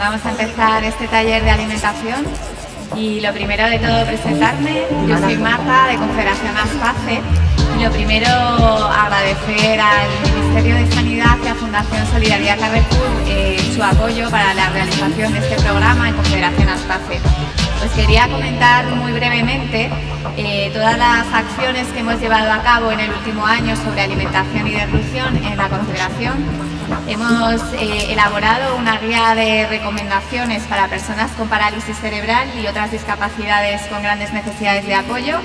vamos a empezar este taller de alimentación y lo primero de todo presentarme. Yo soy Marta de Confederación Aspace lo primero agradecer al Ministerio de Sanidad y a Fundación Solidaridad Carrefour eh, su apoyo para la realización de este programa en Confederación Aspace. Pues quería comentar muy brevemente eh, todas las acciones que hemos llevado a cabo en el último año sobre alimentación y derrución en la Confederación. Hemos eh, elaborado una guía de recomendaciones para personas con parálisis cerebral y otras discapacidades con grandes necesidades de apoyo,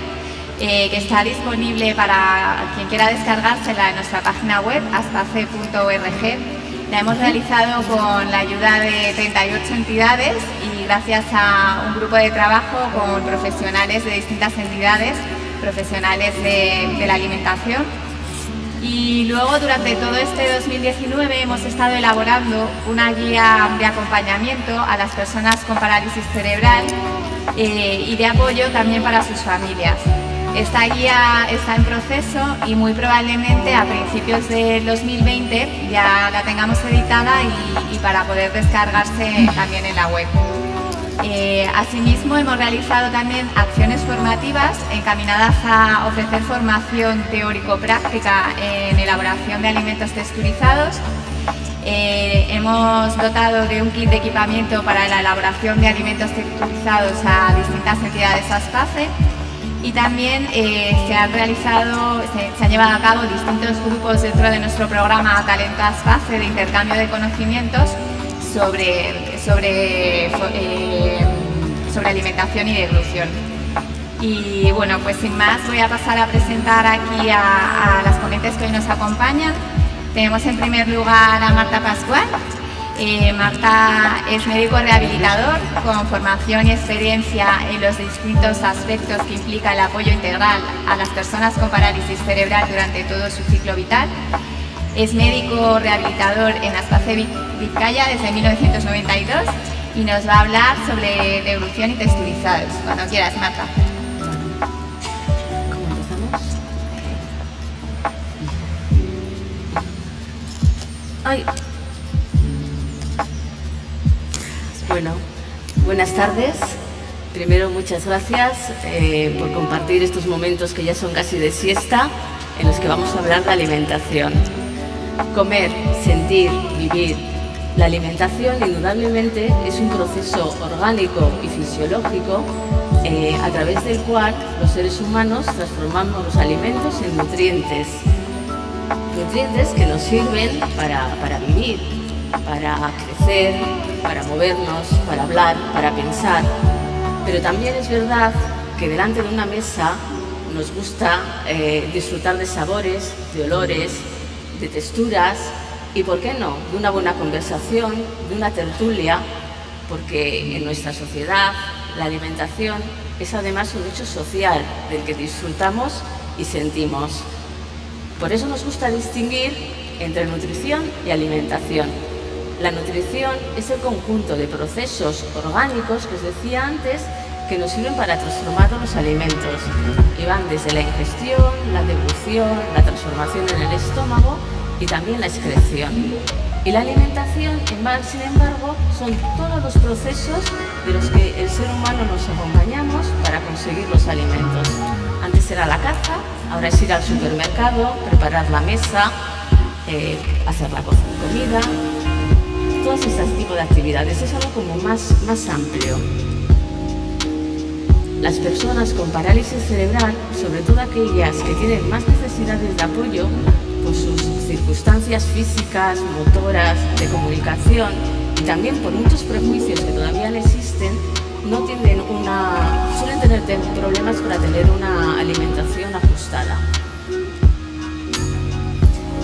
eh, que está disponible para quien quiera descargársela en nuestra página web, aspace.org. La hemos realizado con la ayuda de 38 entidades y gracias a un grupo de trabajo con profesionales de distintas entidades, profesionales de, de la alimentación. Y luego durante todo este 2019 hemos estado elaborando una guía de acompañamiento a las personas con parálisis cerebral eh, y de apoyo también para sus familias. Esta guía está en proceso y muy probablemente a principios del 2020 ya la tengamos editada y, para poder descargarse también en la web. Eh, asimismo, hemos realizado también acciones formativas encaminadas a ofrecer formación teórico-práctica en elaboración de alimentos texturizados. Eh, hemos dotado de un kit de equipamiento para la elaboración de alimentos texturizados a distintas entidades ASPACE y también eh, se han realizado, se, se, llevado a cabo distintos grupos dentro de nuestro programa Talento ASPACE de intercambio de conocimientos sobre, sobre, eh, sobre alimentación y deglución. Y bueno, pues sin más voy a pasar a presentar aquí a, a las ponentes que hoy nos acompañan. Tenemos en primer lugar a Marta Pascual. Eh, Marta es médico rehabilitador con formación y experiencia en los distintos aspectos que implica el apoyo integral a las personas con parálisis cerebral durante todo su ciclo vital. Es médico rehabilitador en Aspace Vizcaya desde 1992 y nos va a hablar sobre devolución y texturizados. Cuando quieras, Marta. ¿Cómo empezamos? Ay. Bueno, buenas tardes. Primero, muchas gracias eh, por compartir estos momentos que ya son casi de siesta, en los que vamos a hablar de alimentación. Comer, sentir, vivir. La alimentación indudablemente es un proceso orgánico y fisiológico eh, a través del cual los seres humanos transformamos los alimentos en nutrientes. Nutrientes que nos sirven para, para vivir, para crecer, para movernos, para hablar, para pensar. Pero también es verdad que delante de una mesa nos gusta eh, disfrutar de sabores, de olores, de texturas y, ¿por qué no?, de una buena conversación, de una tertulia, porque en nuestra sociedad la alimentación es además un hecho social del que disfrutamos y sentimos. Por eso nos gusta distinguir entre nutrición y alimentación. La nutrición es el conjunto de procesos orgánicos que os decía antes que nos sirven para transformar los alimentos y van desde la ingestión, la devolución, la transformación en el estómago y también la excreción. Y la alimentación, sin embargo, son todos los procesos de los que el ser humano nos acompañamos para conseguir los alimentos. Antes era la caza, ahora es ir al supermercado, preparar la mesa, eh, hacer la comida, todos estos tipos de actividades. Es algo como más, más amplio. Las personas con parálisis cerebral, sobre todo aquellas que tienen más necesidades de apoyo por sus circunstancias físicas, motoras, de comunicación y también por muchos prejuicios que todavía no existen, no tienen una, suelen tener problemas para tener una alimentación ajustada.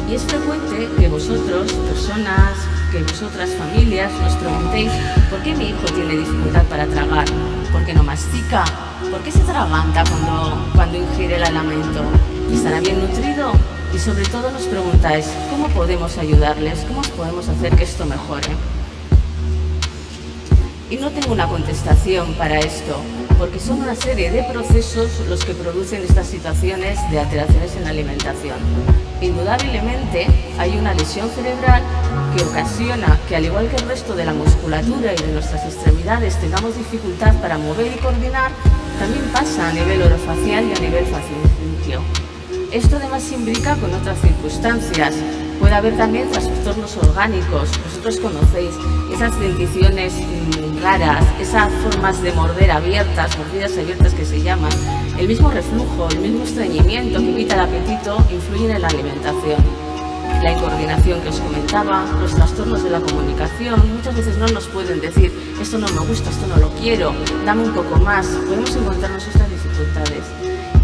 Y es frecuente que vosotros, personas, que vosotras familias nos preguntéis ¿por qué mi hijo tiene dificultad para tragar? ¿Por qué no mastica? ¿Por qué se atraganta cuando, cuando ingiere el alimento? ¿Estará bien nutrido? Y sobre todo nos preguntáis ¿cómo podemos ayudarles? ¿Cómo podemos hacer que esto mejore? Y no tengo una contestación para esto, porque son una serie de procesos los que producen estas situaciones de alteraciones en la alimentación. Indudablemente hay una lesión cerebral que ocasiona que al igual que el resto de la musculatura y de nuestras extremidades tengamos dificultad para mover y coordinar, también pasa a nivel orofacial y a nivel facial. Esto además se imbrica con otras circunstancias. Puede haber también trastornos orgánicos. Vosotros conocéis esas denticiones mm, raras, esas formas de morder abiertas, mordidas abiertas que se llaman. El mismo reflujo, el mismo estreñimiento que evita el apetito influyen en la alimentación. La incoordinación que os comentaba, los trastornos de la comunicación, muchas veces no nos pueden decir esto no me gusta, esto no lo quiero, dame un poco más. Podemos encontrarnos estas dificultades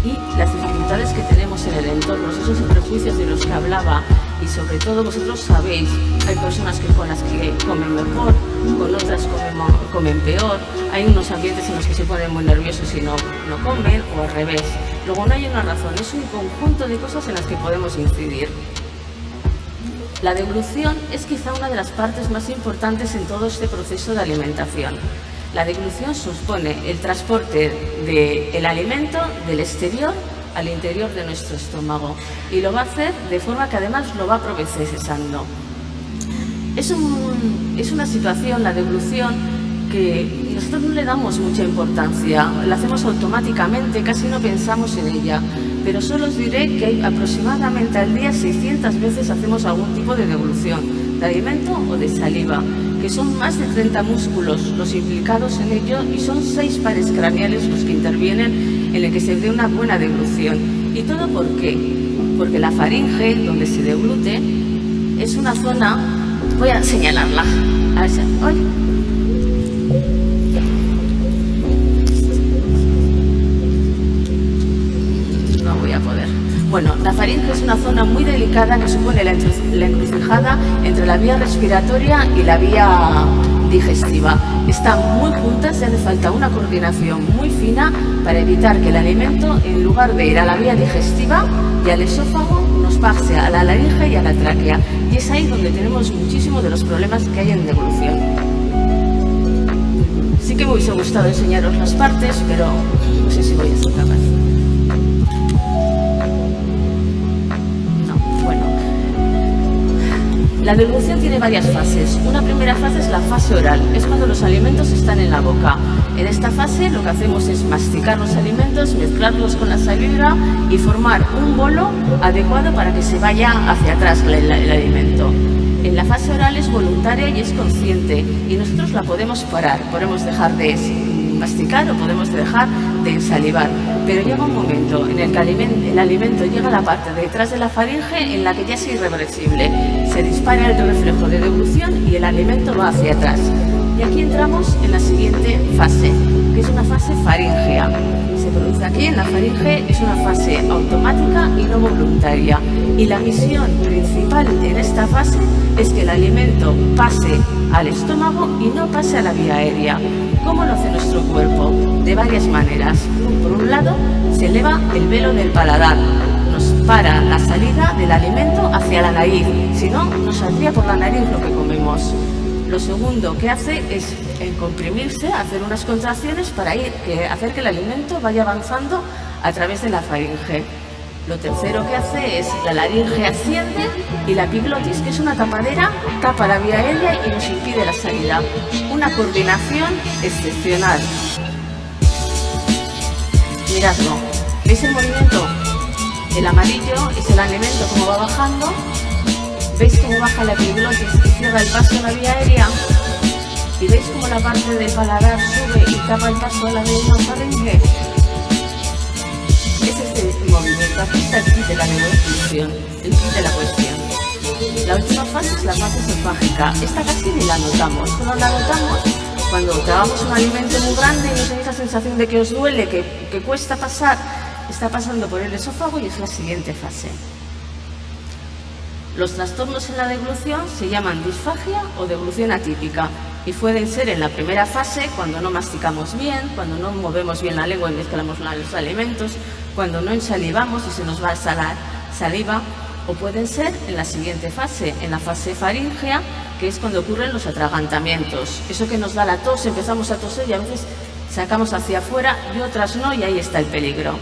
y las dificultades que tenemos en el entorno, esos prejuicios de los que hablaba y sobre todo vosotros sabéis, hay personas que con las que comen mejor, con otras comen, peor, hay unos ambientes en los que se ponen muy nerviosos y no, no comen o al revés. Luego no hay una razón, es un conjunto de cosas en las que podemos incidir. La deglución es quizá una de las partes más importantes en todo este proceso de alimentación. La deglución supone el transporte del alimento del exterior al interior de nuestro estómago y lo va a hacer de forma que además lo va procesando. Es, es una situación, la deglución, que nosotros no le damos mucha importancia, la hacemos automáticamente, casi no pensamos en ella, pero solo os diré que aproximadamente al día 600 veces hacemos algún tipo de devolución, de alimento o de saliva que son más de 30 músculos los implicados en ello y son seis pares craneales los que intervienen en el que se dé una buena deglución. ¿Y todo por qué? Porque la faringe, donde se deglute, es una zona... Voy a señalarla. A ver si... Bueno, la faringe es una zona muy delicada que supone la, encrucijada entre la vía respiratoria y la vía digestiva. Están muy juntas y hace falta una coordinación muy fina para evitar que el alimento, en lugar de ir a la vía digestiva y al esófago, nos pase a la laringe y a la tráquea. Y es ahí donde tenemos muchísimos de los problemas que hay en devolución. Sí que me hubiese gustado enseñaros las partes, pero no sé si voy a ser capaz. La devolución tiene varias fases. Una primera fase es la fase oral, es cuando los alimentos están en la boca. En esta fase lo que hacemos es masticar los alimentos, mezclarlos con la saliva y formar un bolo adecuado para que se vaya hacia atrás el, alimento. En la fase oral es voluntaria y es consciente y nosotros la podemos parar, podemos dejar de masticar o podemos dejar de ensalivar. Pero llega un momento en el que el alimento llega a la parte de detrás de la faringe en la que ya es irreversible. Se dispara el reflejo de devolución y el alimento va hacia atrás. Y aquí entramos en la siguiente fase, que es una fase faringea. Se produce aquí en la faringe, es una fase automática y no voluntaria. Y la misión principal en esta fase es que el alimento pase al estómago y no pase a la vía aérea. ¿Cómo lo hace nuestro cuerpo? De varias maneras. Por un lado, se eleva el velo del paladar, nos para la salida del alimento hacia la nariz, si no, nos saldría por la nariz lo que comemos. Lo segundo que hace es comprimirse, hacer unas contracciones para hacer que el alimento vaya avanzando a través de la faringe. Lo tercero que hace es la laringe asciende y la epiglotis, que es una tapadera, tapa la vía aérea y nos impide la salida. Una coordinación excepcional. Miradlo. ¿Veis el movimiento? El amarillo es el alimento como va bajando. ¿Veis cómo baja la epiglotis y cierra el paso a la vía aérea? ¿Y veis cómo la parte del paladar sube y tapa el paso a la vía faringe? Movimiento, el kit de la negociación, el de la cuestión. La última fase es la fase esofágica. Esta casi ni la notamos, solo la notamos cuando tragamos un alimento muy grande y no tenéis la sensación de que os duele, que, que cuesta pasar, está pasando por el esófago y es la siguiente fase. Los trastornos en la deglución se llaman disfagia o deglución atípica y pueden ser en la primera fase cuando no masticamos bien, cuando no movemos bien la lengua y mezclamos los alimentos, cuando no ensalivamos y se nos va a salar saliva, o pueden ser en la siguiente fase, en la fase faríngea, que es cuando ocurren los atragantamientos. Eso que nos da la tos, empezamos a toser y a veces sacamos hacia afuera y otras no, y ahí está el peligro.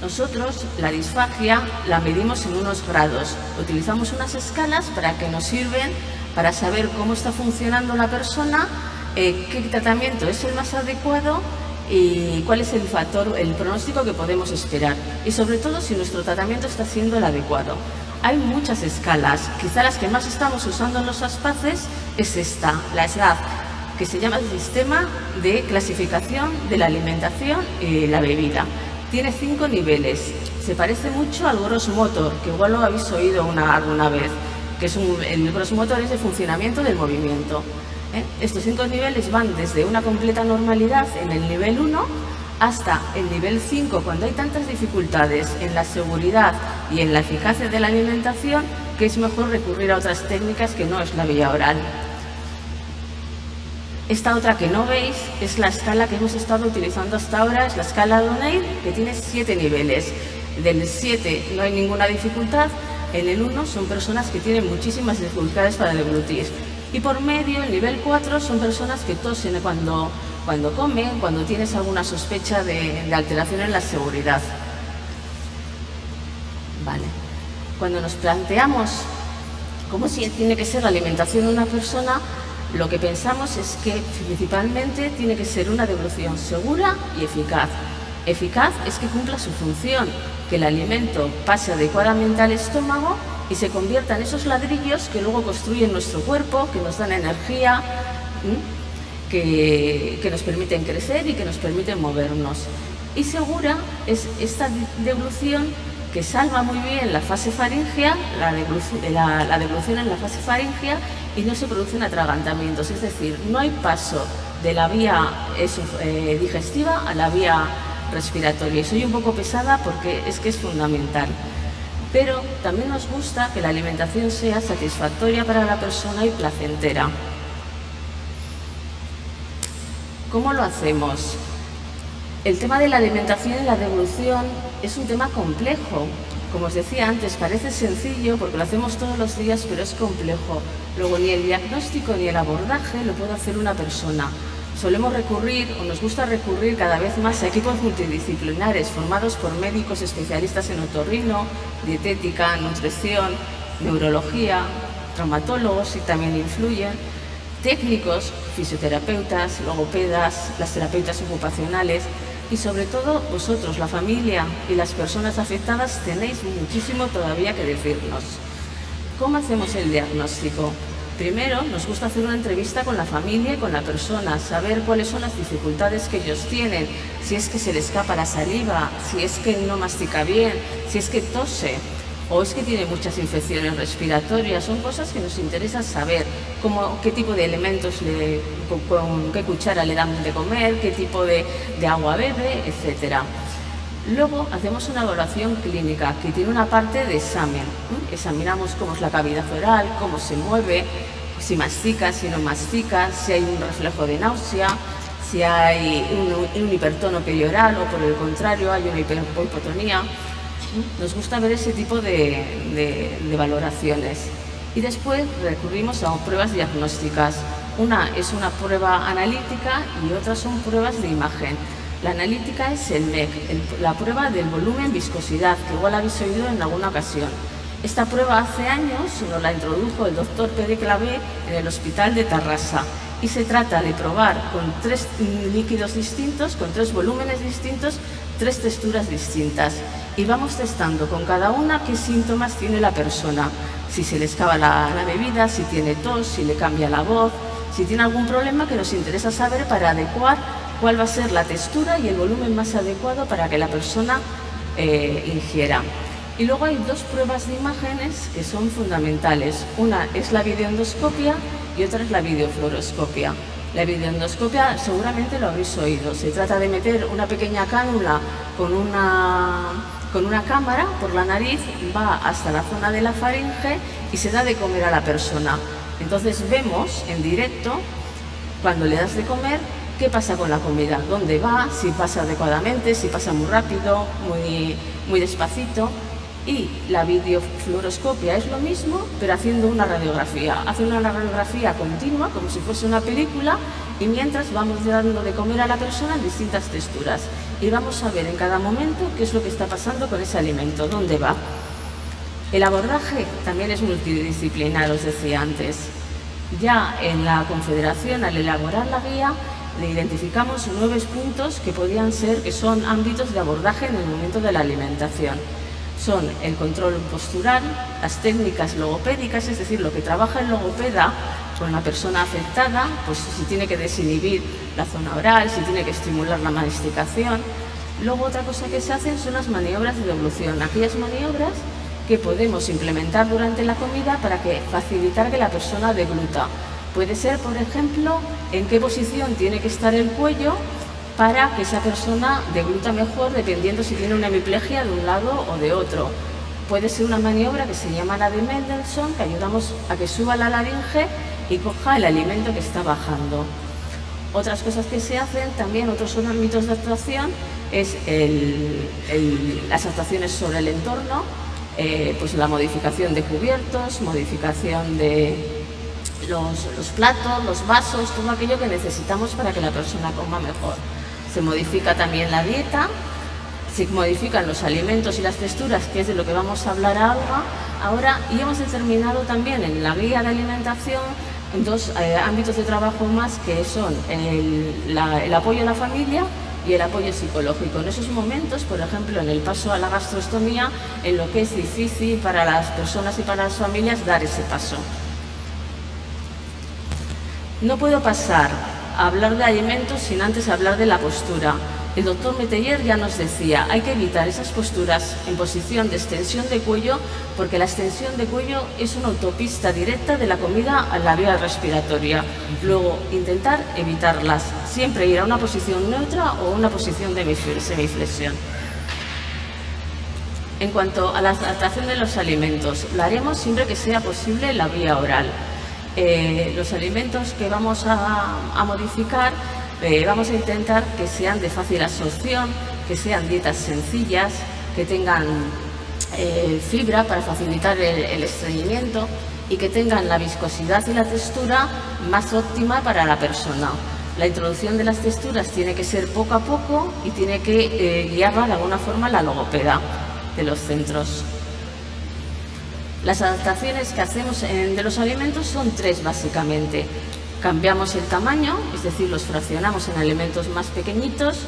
Nosotros la disfagia la medimos en unos grados. Utilizamos unas escalas para que nos sirven para saber cómo está funcionando la persona, eh, qué tratamiento es el más adecuado y cuál es el factor, el pronóstico que podemos esperar. Y sobre todo si nuestro tratamiento está siendo el adecuado. Hay muchas escalas, quizá las que más estamos usando en los aspaces es esta, la SLAF, que se llama el Sistema de Clasificación de la Alimentación y la Bebida. Tiene cinco niveles. Se parece mucho al Gross Motor, que igual lo habéis oído una, alguna vez, que es un, el Gross Motor es el funcionamiento del movimiento. ¿Eh? Estos cinco niveles van desde una completa normalidad en el nivel 1 hasta el nivel 5, cuando hay tantas dificultades en la seguridad y en la eficacia de la alimentación, que es mejor recurrir a otras técnicas que no es la vía oral. Esta otra que no veis es la escala que hemos estado utilizando hasta ahora, es la escala O'Neill, que tiene siete niveles. Del 7 no hay ninguna dificultad, en el 1 son personas que tienen muchísimas dificultades para deglutir. Y por medio, el nivel 4 son personas que tosen cuando, cuando comen, cuando tienes alguna sospecha de, de alteración en la seguridad. Vale. Cuando nos planteamos cómo tiene que ser la alimentación de una persona, lo que pensamos es que principalmente tiene que ser una devolución segura y eficaz. Eficaz es que cumpla su función, que el alimento pase adecuadamente al estómago y se convierta en esos ladrillos que luego construyen nuestro cuerpo, que nos dan energía, que, que, nos permiten crecer y que nos permiten movernos. Y segura es esta devolución que salva muy bien la fase faringea, la devolución, la, devolución en la fase faringea y no se producen atragantamientos, es decir, no hay paso de la vía eh, digestiva a la vía respiratoria. Y soy un poco pesada porque es que es fundamental. Pero también nos gusta que la alimentación sea satisfactoria para la persona y placentera. ¿Cómo lo hacemos? El tema de la alimentación y la devolución es un tema complejo. Como os decía antes, parece sencillo porque lo hacemos todos los días, pero es complejo. Luego, ni el diagnóstico ni el abordaje lo puede hacer una persona. Solemos recurrir, o nos gusta recurrir cada vez más a equipos multidisciplinares formados por médicos especialistas en otorrino, dietética, nutrición, neurología, traumatólogos y también influyen, técnicos, fisioterapeutas, logopedas, las terapeutas ocupacionales, y sobre todo vosotros, la familia y las personas afectadas, tenéis muchísimo todavía que decirnos. ¿Cómo hacemos el diagnóstico? Primero, nos gusta hacer una entrevista con la familia y con la persona, saber cuáles son las dificultades que ellos tienen, si es que se le escapa la saliva, si es que no mastica bien, si es que tose o es que tiene muchas infecciones respiratorias, son cosas que nos interesa saber, como qué tipo de elementos, le, con, qué cuchara le dan de comer, qué tipo de, de agua bebe, etc. Luego hacemos una evaluación clínica que tiene una parte de examen. Examinamos cómo es la cavidad oral, cómo se mueve, si mastica, si no mastica, si hay un reflejo de náusea, si hay un, hipertono perioral o por el contrario hay una hipotonía. Nos gusta ver ese tipo de, valoraciones. Y después recurrimos a pruebas diagnósticas. Una es una prueba analítica y otras son pruebas de imagen. La analítica es el MEC, la prueba del volumen viscosidad, que igual habéis oído en alguna ocasión. Esta prueba hace años nos la introdujo el doctor Pérez Clavé en el hospital de Tarrasa y se trata de probar con tres líquidos distintos, con tres volúmenes distintos, tres texturas distintas y vamos testando con cada una qué síntomas tiene la persona, si se le escapa la, bebida, si tiene tos, si le cambia la voz, si tiene algún problema que nos interesa saber para adecuar cuál va a ser la textura y el volumen más adecuado para que la persona eh, ingiera. Y luego hay dos pruebas de imágenes que son fundamentales. Una es la videoendoscopia y otra es la videofluoroscopia. La videoendoscopia seguramente lo habéis oído. Se trata de meter una pequeña cánula con una, con una cámara por la nariz, va hasta la zona de la faringe y se da de comer a la persona. Entonces vemos en directo, cuando le das de comer, qué pasa con la comida, dónde va, si pasa adecuadamente, si pasa muy rápido, muy, muy despacito. Y la videofluoroscopia es lo mismo, pero haciendo una radiografía. Hace una radiografía continua, como si fuese una película, y mientras vamos dando de comer a la persona en distintas texturas. Y vamos a ver en cada momento qué es lo que está pasando con ese alimento, dónde va. El abordaje también es multidisciplinar, os decía antes. Ya en la Confederación, al elaborar la guía, le identificamos nueve puntos que podían ser, que son ámbitos de abordaje en el momento de la alimentación son el control postural, las técnicas logopédicas, es decir, lo que trabaja el logopeda con la persona afectada, pues si tiene que desinhibir la zona oral, si tiene que estimular la masticación. Luego otra cosa que se hacen son las maniobras de devolución, aquellas maniobras que podemos implementar durante la comida para que facilitar que la persona degluta. Puede ser, por ejemplo, en qué posición tiene que estar el cuello para que esa persona degluta mejor dependiendo si tiene una hemiplegia de un lado o de otro. Puede ser una maniobra que se llama la de Mendelssohn, que ayudamos a que suba la laringe y coja el alimento que está bajando. Otras cosas que se hacen, también otros son ámbitos de actuación, es las actuaciones sobre el entorno, eh, pues la modificación de cubiertos, modificación de los, platos, los vasos, todo aquello que necesitamos para que la persona coma mejor se modifica también la dieta, se modifican los alimentos y las texturas, que es de lo que vamos a hablar ahora, y hemos determinado también en la guía de alimentación dos eh, ámbitos de trabajo más que son el, el apoyo a la familia y el apoyo psicológico. En esos momentos, por ejemplo, en el paso a la gastrostomía, en lo que es difícil para las personas y para las familias dar ese paso. No puedo pasar hablar de alimentos sin antes hablar de la postura. El doctor Meteller ya nos decía, hay que evitar esas posturas en posición de extensión de cuello porque la extensión de cuello es una autopista directa de la comida a la vía respiratoria. Luego, intentar evitarlas, siempre ir a una posición neutra o una posición de semiflexión. En cuanto a la adaptación de los alimentos, lo haremos siempre que sea posible la vía oral. Eh, los alimentos que vamos a, modificar eh, vamos a intentar que sean de fácil absorción, que sean dietas sencillas, que tengan eh, fibra para facilitar el, estreñimiento y que tengan la viscosidad y la textura más óptima para la persona. La introducción de las texturas tiene que ser poco a poco y tiene que guiarla de alguna forma la logopeda de los centros. Las adaptaciones que hacemos de los alimentos son tres básicamente. Cambiamos el tamaño, es decir, los fraccionamos en alimentos más pequeñitos,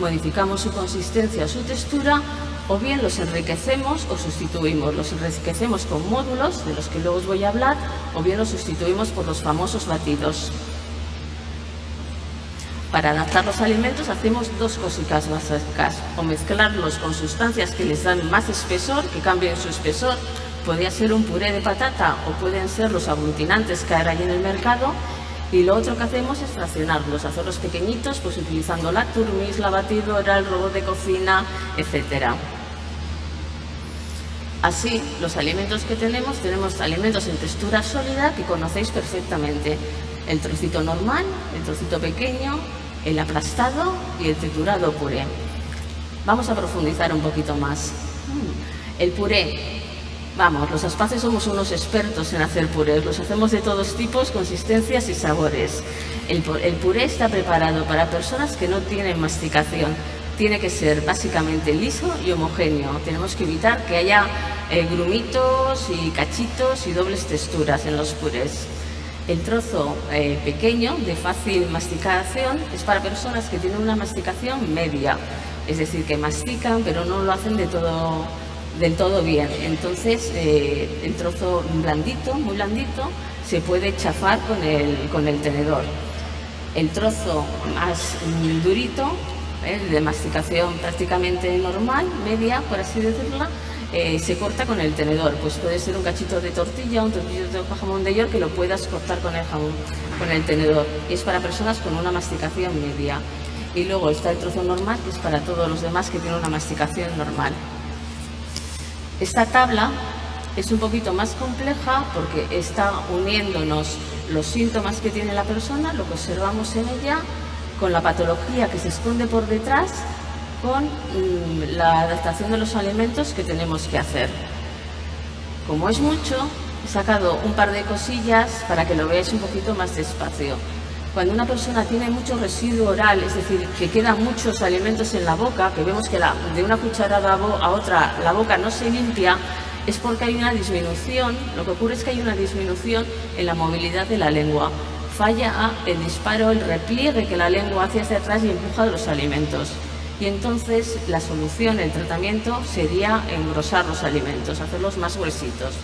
modificamos su consistencia su textura, o bien los enriquecemos o sustituimos. Los enriquecemos con módulos, de los que luego os voy a hablar, o bien los sustituimos por los famosos batidos. Para adaptar los alimentos hacemos dos cositas básicas, o mezclarlos con sustancias que les dan más espesor, que cambien su espesor, Podría ser un puré de patata o pueden ser los aglutinantes que hay en el mercado. Y lo otro que hacemos es fraccionarlos, hacerlos pequeñitos, pues utilizando la turmis, la batidora, el robot de cocina, etcétera. Así, los alimentos que tenemos, tenemos alimentos en textura sólida que conocéis perfectamente. El trocito normal, el trocito pequeño, el aplastado y el triturado puré. Vamos a profundizar un poquito más. El puré Vamos, los aspaces somos unos expertos en hacer purés, los hacemos de todos tipos, consistencias y sabores. El, puré está preparado para personas que no tienen masticación. Tiene que ser básicamente liso y homogéneo. Tenemos que evitar que haya eh, grumitos y cachitos y dobles texturas en los purés. El trozo eh, pequeño, de fácil masticación, es para personas que tienen una masticación media, es decir, que mastican pero no lo hacen de todo del todo bien. Entonces eh, el trozo blandito, muy blandito, se puede chafar con el, con el tenedor. El trozo más durito, eh, de masticación prácticamente normal, media, por así decirlo, eh, se corta con el tenedor. Pues puede ser un cachito de tortilla, un tortillo de jamón de york que lo puedas cortar con el jamón, con el tenedor. Y es para personas con una masticación media. Y luego está el trozo normal, que es para todos los demás que tienen una masticación normal. Esta tabla es un poquito más compleja porque está uniéndonos los síntomas que tiene la persona, lo que observamos en ella, con la patología que se esconde por detrás con mm, la adaptación de los alimentos que tenemos que hacer. Como es mucho, he sacado un par de cosillas para que lo veáis un poquito más despacio. Cuando una persona tiene mucho residuo oral, es decir, que quedan muchos alimentos en la boca, que vemos que de una cucharada a otra la boca no se limpia, es porque hay una disminución, lo que ocurre es que hay una disminución en la movilidad de la lengua. Falla el disparo, el repliegue que la lengua hacia atrás y empuja los alimentos. Y entonces la solución, el tratamiento, sería engrosar los alimentos, hacerlos más gruesitos.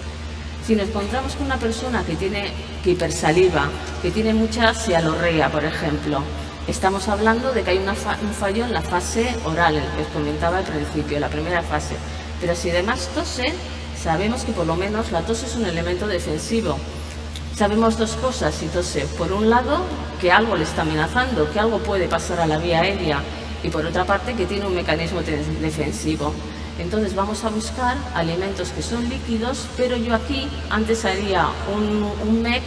Si nos encontramos con una persona que tiene que hipersaliva, que tiene mucha cialorrea, por ejemplo, estamos hablando de que hay un fallo en la fase oral, el que os comentaba al principio, la primera fase. Pero si además tose, sabemos que por lo menos la tos es un elemento defensivo. Sabemos dos cosas si tose. Por un lado, que algo le está amenazando, que algo puede pasar a la vía aérea y por otra parte que tiene un mecanismo defensivo. Entonces vamos a buscar alimentos que son líquidos, pero yo aquí antes haría un, un MEC,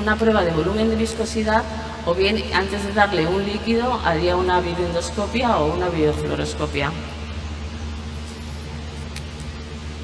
una prueba de volumen de viscosidad, o bien antes de darle un líquido haría una bioendoscopia o una biofluoroscopia.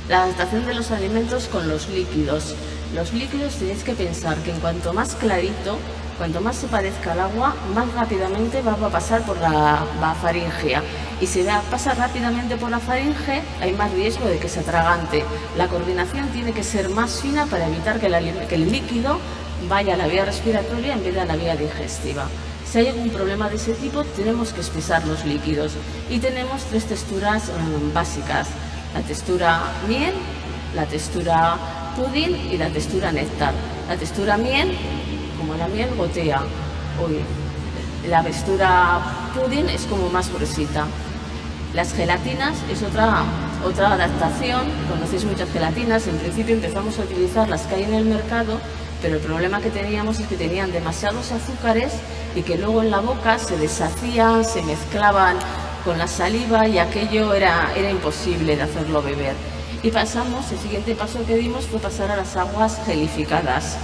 La adaptación de los alimentos con los líquidos. Los líquidos tenéis que pensar que en cuanto más clarito, Cuanto más se parezca al agua, más rápidamente va a pasar por la, faringea. Y si pasa rápidamente por la faringe, hay más riesgo de que se atragante. La coordinación tiene que ser más fina para evitar que, el líquido vaya a la vía respiratoria en vez de a la vía digestiva. Si hay algún problema de ese tipo, tenemos que espesar los líquidos. Y tenemos tres texturas um, básicas. La textura miel, la textura pudín y la textura néctar. La textura miel como la miel gotea. Hoy, la textura pudding es como más gruesita. Las gelatinas es otra, otra adaptación, conocéis muchas gelatinas, en principio empezamos a utilizar las que hay en el mercado, pero el problema que teníamos es que tenían demasiados azúcares y que luego en la boca se deshacían, se mezclaban con la saliva y aquello era, era imposible de hacerlo beber. Y pasamos, el siguiente paso que dimos fue pasar a las aguas gelificadas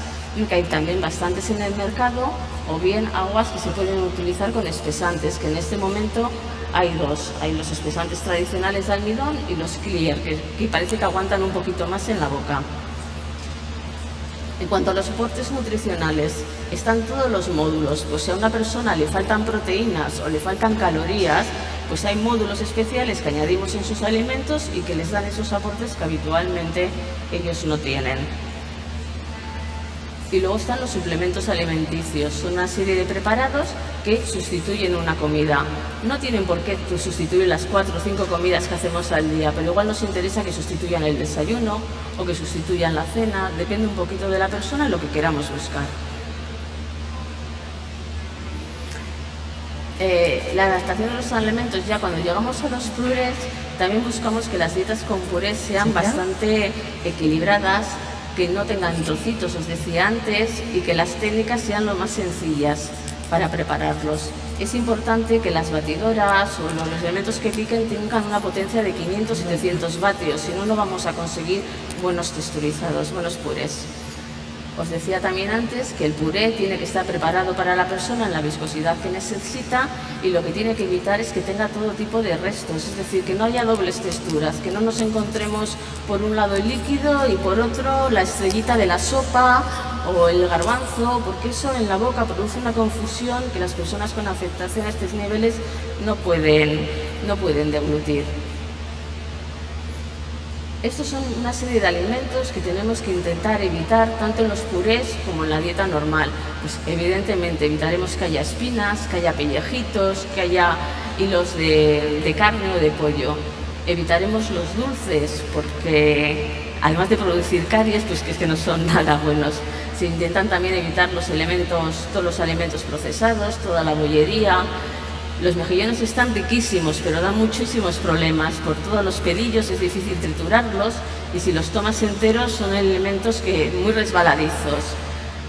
que hay también bastantes en el mercado, o bien aguas que se pueden utilizar con espesantes, que en este momento hay dos. Hay los espesantes tradicionales de almidón y los clear, que, que parece que aguantan un poquito más en la boca. En cuanto a los soportes nutricionales, están todos los módulos, pues si a una persona le faltan proteínas o le faltan calorías, pues hay módulos especiales que añadimos en sus alimentos y que les dan esos aportes que habitualmente ellos no tienen. Y luego están los suplementos alimenticios, son una serie de preparados que sustituyen una comida. No tienen por qué sustituir las cuatro o cinco comidas que hacemos al día, pero igual nos interesa que sustituyan el desayuno o que sustituyan la cena, depende un poquito de la persona lo que queramos buscar. Eh, la adaptación de los alimentos, ya cuando llegamos a los purés, también buscamos que las dietas con purés sean bastante equilibradas, que no tengan trocitos, os decía antes, y que las técnicas sean lo más sencillas para prepararlos. Es importante que las batidoras o los elementos que piquen tengan una potencia de 500-700 vatios, si no, no vamos a conseguir buenos texturizados, buenos purés. Os decía también antes que el puré tiene que estar preparado para la persona en la viscosidad que necesita y lo que tiene que evitar es que tenga todo tipo de restos, es decir, que no haya dobles texturas, que no nos encontremos por un lado el líquido y por otro la estrellita de la sopa o el garbanzo, porque eso en la boca produce una confusión que las personas con afectación a estos niveles no pueden, no pueden deglutir. Estos son una serie de alimentos que tenemos que intentar evitar tanto en los purés como en la dieta normal. Pues evidentemente evitaremos que haya espinas, que haya pellejitos, que haya hilos de, carne o de pollo. Evitaremos los dulces porque además de producir caries, pues que es que no son nada buenos. Se intentan también evitar los elementos, todos los alimentos procesados, toda la bollería, los mejillones están riquísimos, pero dan muchísimos problemas. Por todos los pedillos es difícil triturarlos y si los tomas enteros son elementos que muy resbaladizos.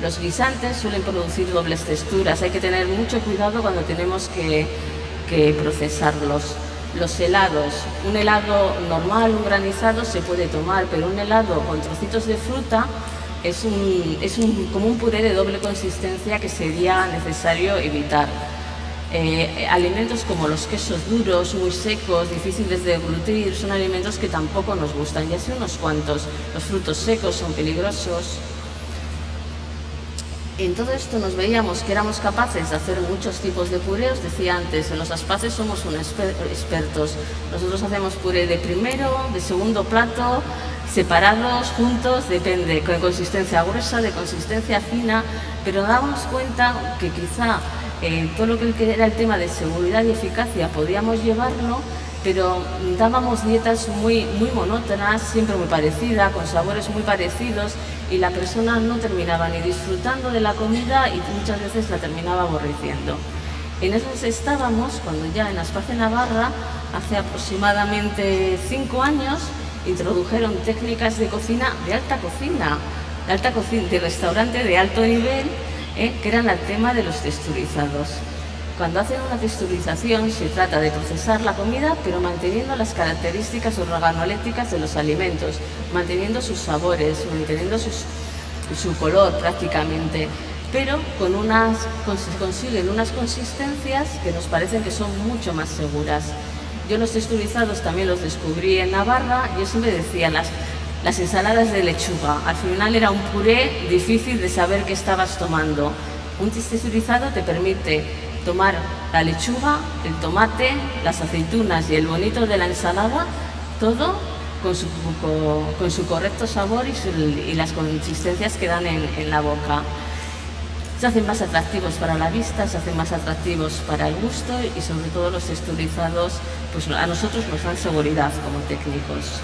Los guisantes suelen producir dobles texturas, hay que tener mucho cuidado cuando tenemos que, procesarlos. Los helados, un helado normal, un granizado se puede tomar, pero un helado con trocitos de fruta es, es como un puré de doble consistencia que sería necesario evitar. Eh, alimentos como los quesos duros, muy secos, difíciles de deglutir, son alimentos que tampoco nos gustan, ya sé unos cuantos. Los frutos secos son peligrosos. En todo esto nos veíamos que éramos capaces de hacer muchos tipos de pureos. Decía antes, en los aspaces somos unos expertos. Nosotros hacemos puré de primero, de segundo plato, separados, juntos, depende, con consistencia gruesa, de consistencia fina, pero damos cuenta que quizá eh, todo lo que era el tema de seguridad y eficacia podíamos llevarlo, pero dábamos dietas muy, muy monótonas, siempre muy parecidas, con sabores muy parecidos, y la persona no terminaba ni disfrutando de la comida y muchas veces la terminaba aborreciendo. En eso estábamos cuando ya en Aspace Navarra, hace aproximadamente cinco años, introdujeron técnicas de cocina, de alta cocina, de, alta cocina, de restaurante de alto nivel, ¿eh? que eran el tema de los texturizados. Cuando hacen una texturización se trata de procesar la comida pero manteniendo las características organolécticas de los alimentos, manteniendo sus sabores, manteniendo su color prácticamente, pero con unas, consiguen unas consistencias que nos parecen que son mucho más seguras. Yo los texturizados también los descubrí en Navarra y eso me decía las, las ensaladas de lechuga. Al final era un puré difícil de saber qué estabas tomando. Un texturizado te permite tomar la lechuga, el tomate, las aceitunas y el bonito de la ensalada, todo con su, con, su correcto sabor y, las consistencias que dan en, en la boca se hacen más atractivos para la vista, se hacen más atractivos para el gusto y sobre todo los texturizados pues a nosotros nos dan seguridad como técnicos.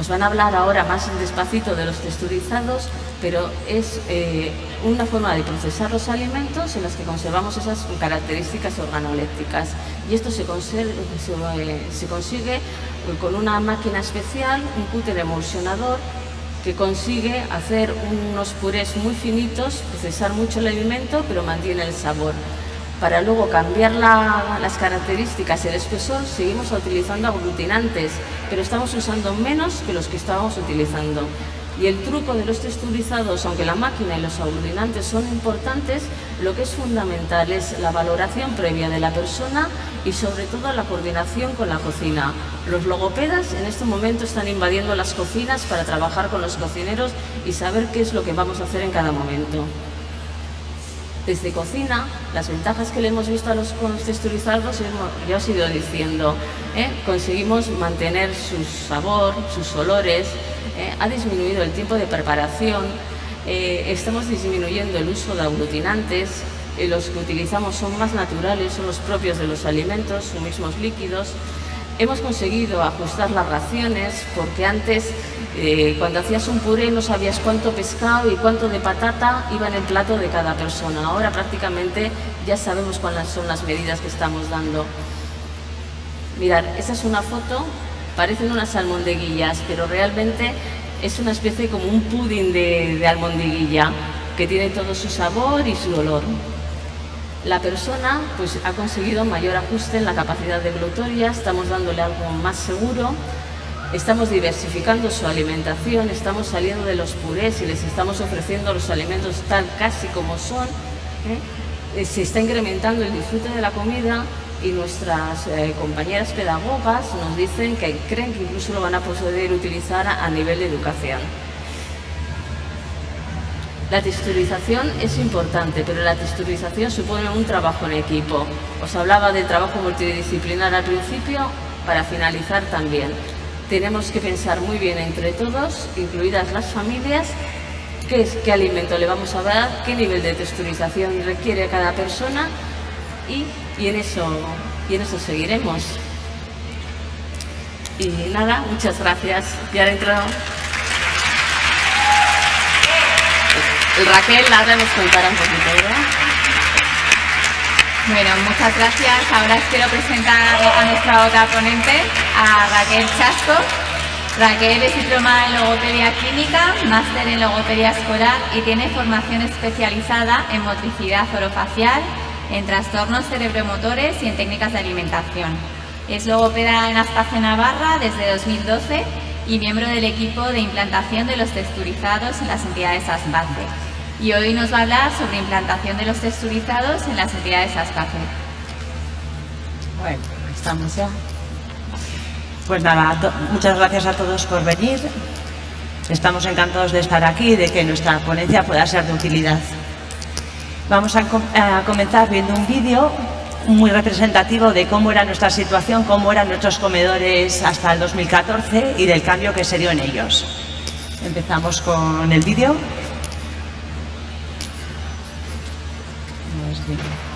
Os van a hablar ahora más despacito de los texturizados, pero es eh, una forma de procesar los alimentos en las que conservamos esas características organolépticas. Y esto se, eh, se consigue con una máquina especial, un cúter emulsionador, que consigue hacer unos purés muy finitos, procesar mucho el alimento, pero mantiene el sabor. Para luego cambiar las características y el espesor, seguimos utilizando aglutinantes, pero estamos usando menos que los que estábamos utilizando. Y el truco de los texturizados, aunque la máquina y los aglutinantes son importantes, lo que es fundamental es la valoración previa de la persona y sobre todo la coordinación con la cocina. Los logopedas en este momento están invadiendo las cocinas para trabajar con los cocineros y saber qué es lo que vamos a hacer en cada momento. Desde cocina, las ventajas que le hemos visto a los texturizados, ya os he ido diciendo, ¿eh? conseguimos mantener su sabor, sus olores, ¿eh? ha disminuido el tiempo de preparación, eh, estamos disminuyendo el uso de aglutinantes, los que utilizamos son más naturales, son los propios de los alimentos, son mismos líquidos. Hemos conseguido ajustar las raciones porque antes eh, cuando hacías un puré no sabías cuánto pescado y cuánto de patata iba en el plato de cada persona. Ahora prácticamente ya sabemos cuáles son las medidas que estamos dando. Mirad, esa es una foto, parecen unas almondeguillas, pero realmente es una especie como un pudding de, de que tiene todo su sabor y su olor. La persona pues, ha conseguido mayor ajuste en la capacidad de glutoria, estamos dándole algo más seguro, Estamos diversificando su alimentación, estamos saliendo de los purés y les estamos ofreciendo los alimentos tal casi como son. ¿eh? Eh, se está incrementando el disfrute de la comida y nuestras eh, compañeras pedagogas nos dicen que creen que incluso lo van a poder utilizar a, a nivel de educación. La texturización es importante, pero la texturización supone un trabajo en equipo. Os hablaba del trabajo multidisciplinar al principio, para finalizar también tenemos que pensar muy bien entre todos, incluidas las familias, qué, qué alimento le vamos a dar, qué nivel de texturización requiere cada persona y, en, eso, en eso seguiremos. Y nada, muchas gracias. Y ahora entrado. El Raquel ahora nos contará un poquito, ¿verdad? Bueno, muchas gracias. Ahora quiero presentar a nuestra otra ponente, a Raquel Chasco. Raquel es diplomada en logopedia clínica, máster en logopedia escolar y tiene formación especializada en motricidad orofacial, en trastornos cerebromotores y en técnicas de alimentación. Es logopeda en Aspace Navarra desde 2012 y miembro del equipo de implantación de los texturizados en las entidades ASPACE. Y hoy nos va a hablar sobre implantación de los texturizados en las entidades ASPACE. Bueno, estamos ya. Pues nada, muchas gracias a todos por venir. Estamos encantados de estar aquí y de que nuestra ponencia pueda ser de utilidad. Vamos a, a comenzar viendo un vídeo muy representativo de cómo era nuestra situación, cómo eran nuestros comedores hasta el 2014 y del cambio que se dio en ellos. Empezamos con el vídeo. Amazing.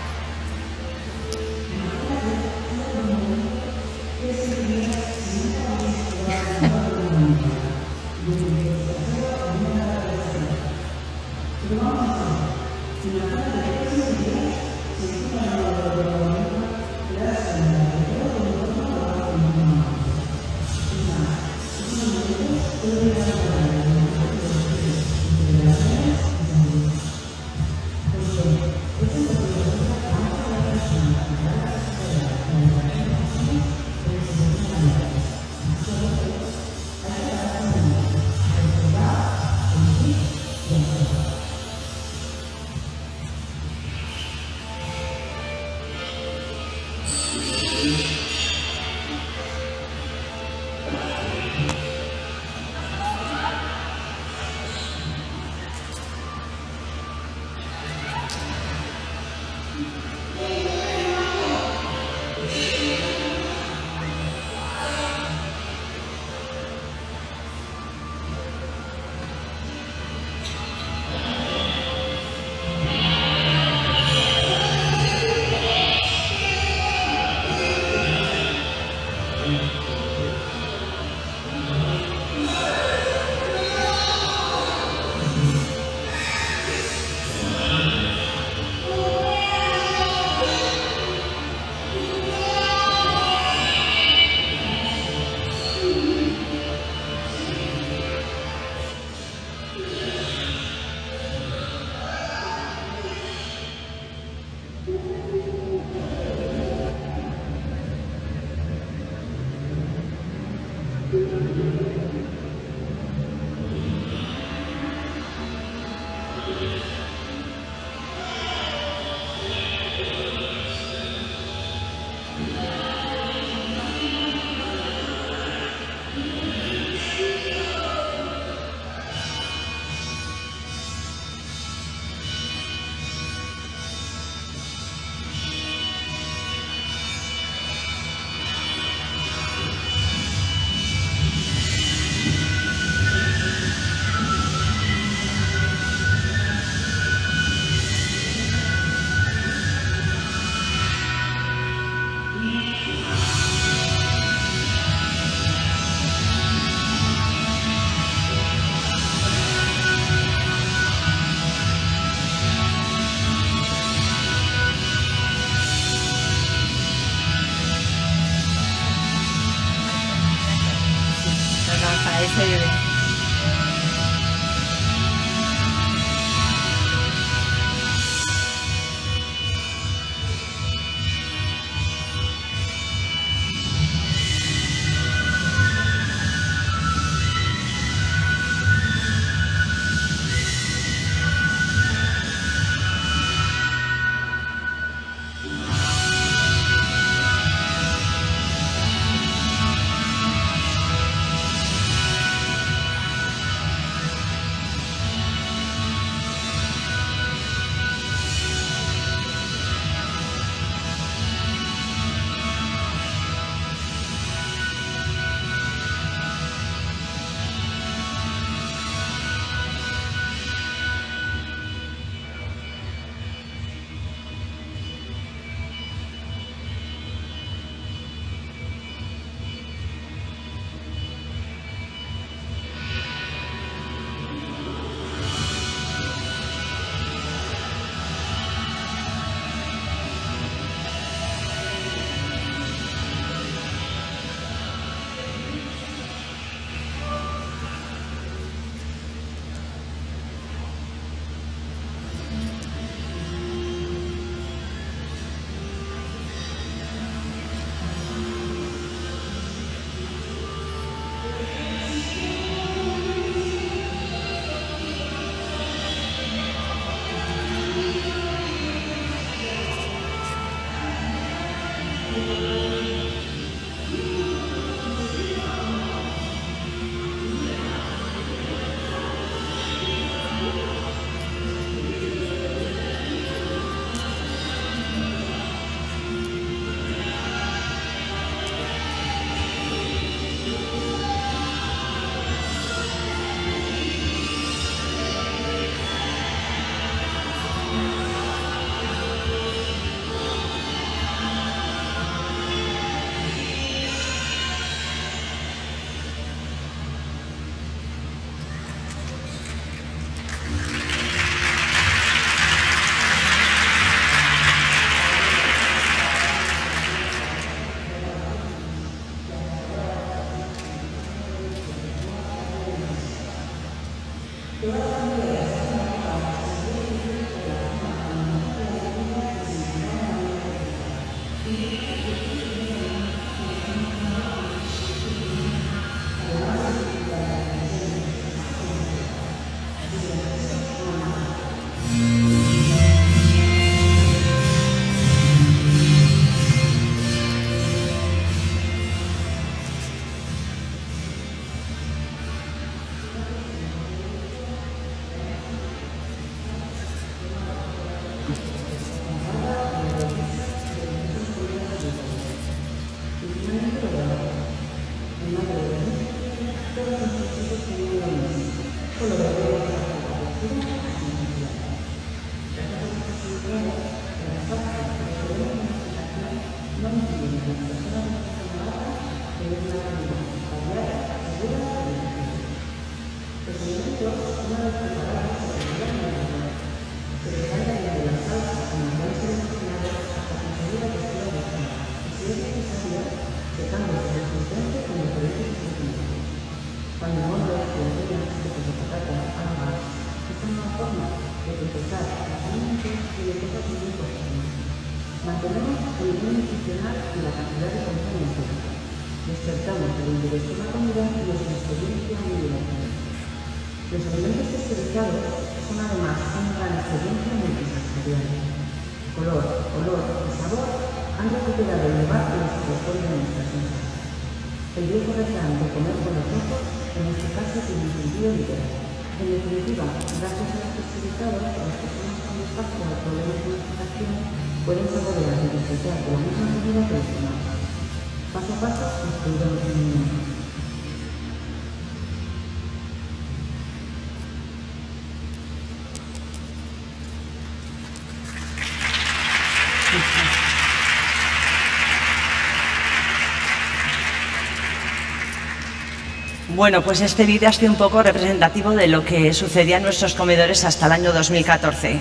Bueno, pues este vídeo ha sido un poco representativo de lo que sucedía en nuestros comedores hasta el año 2014.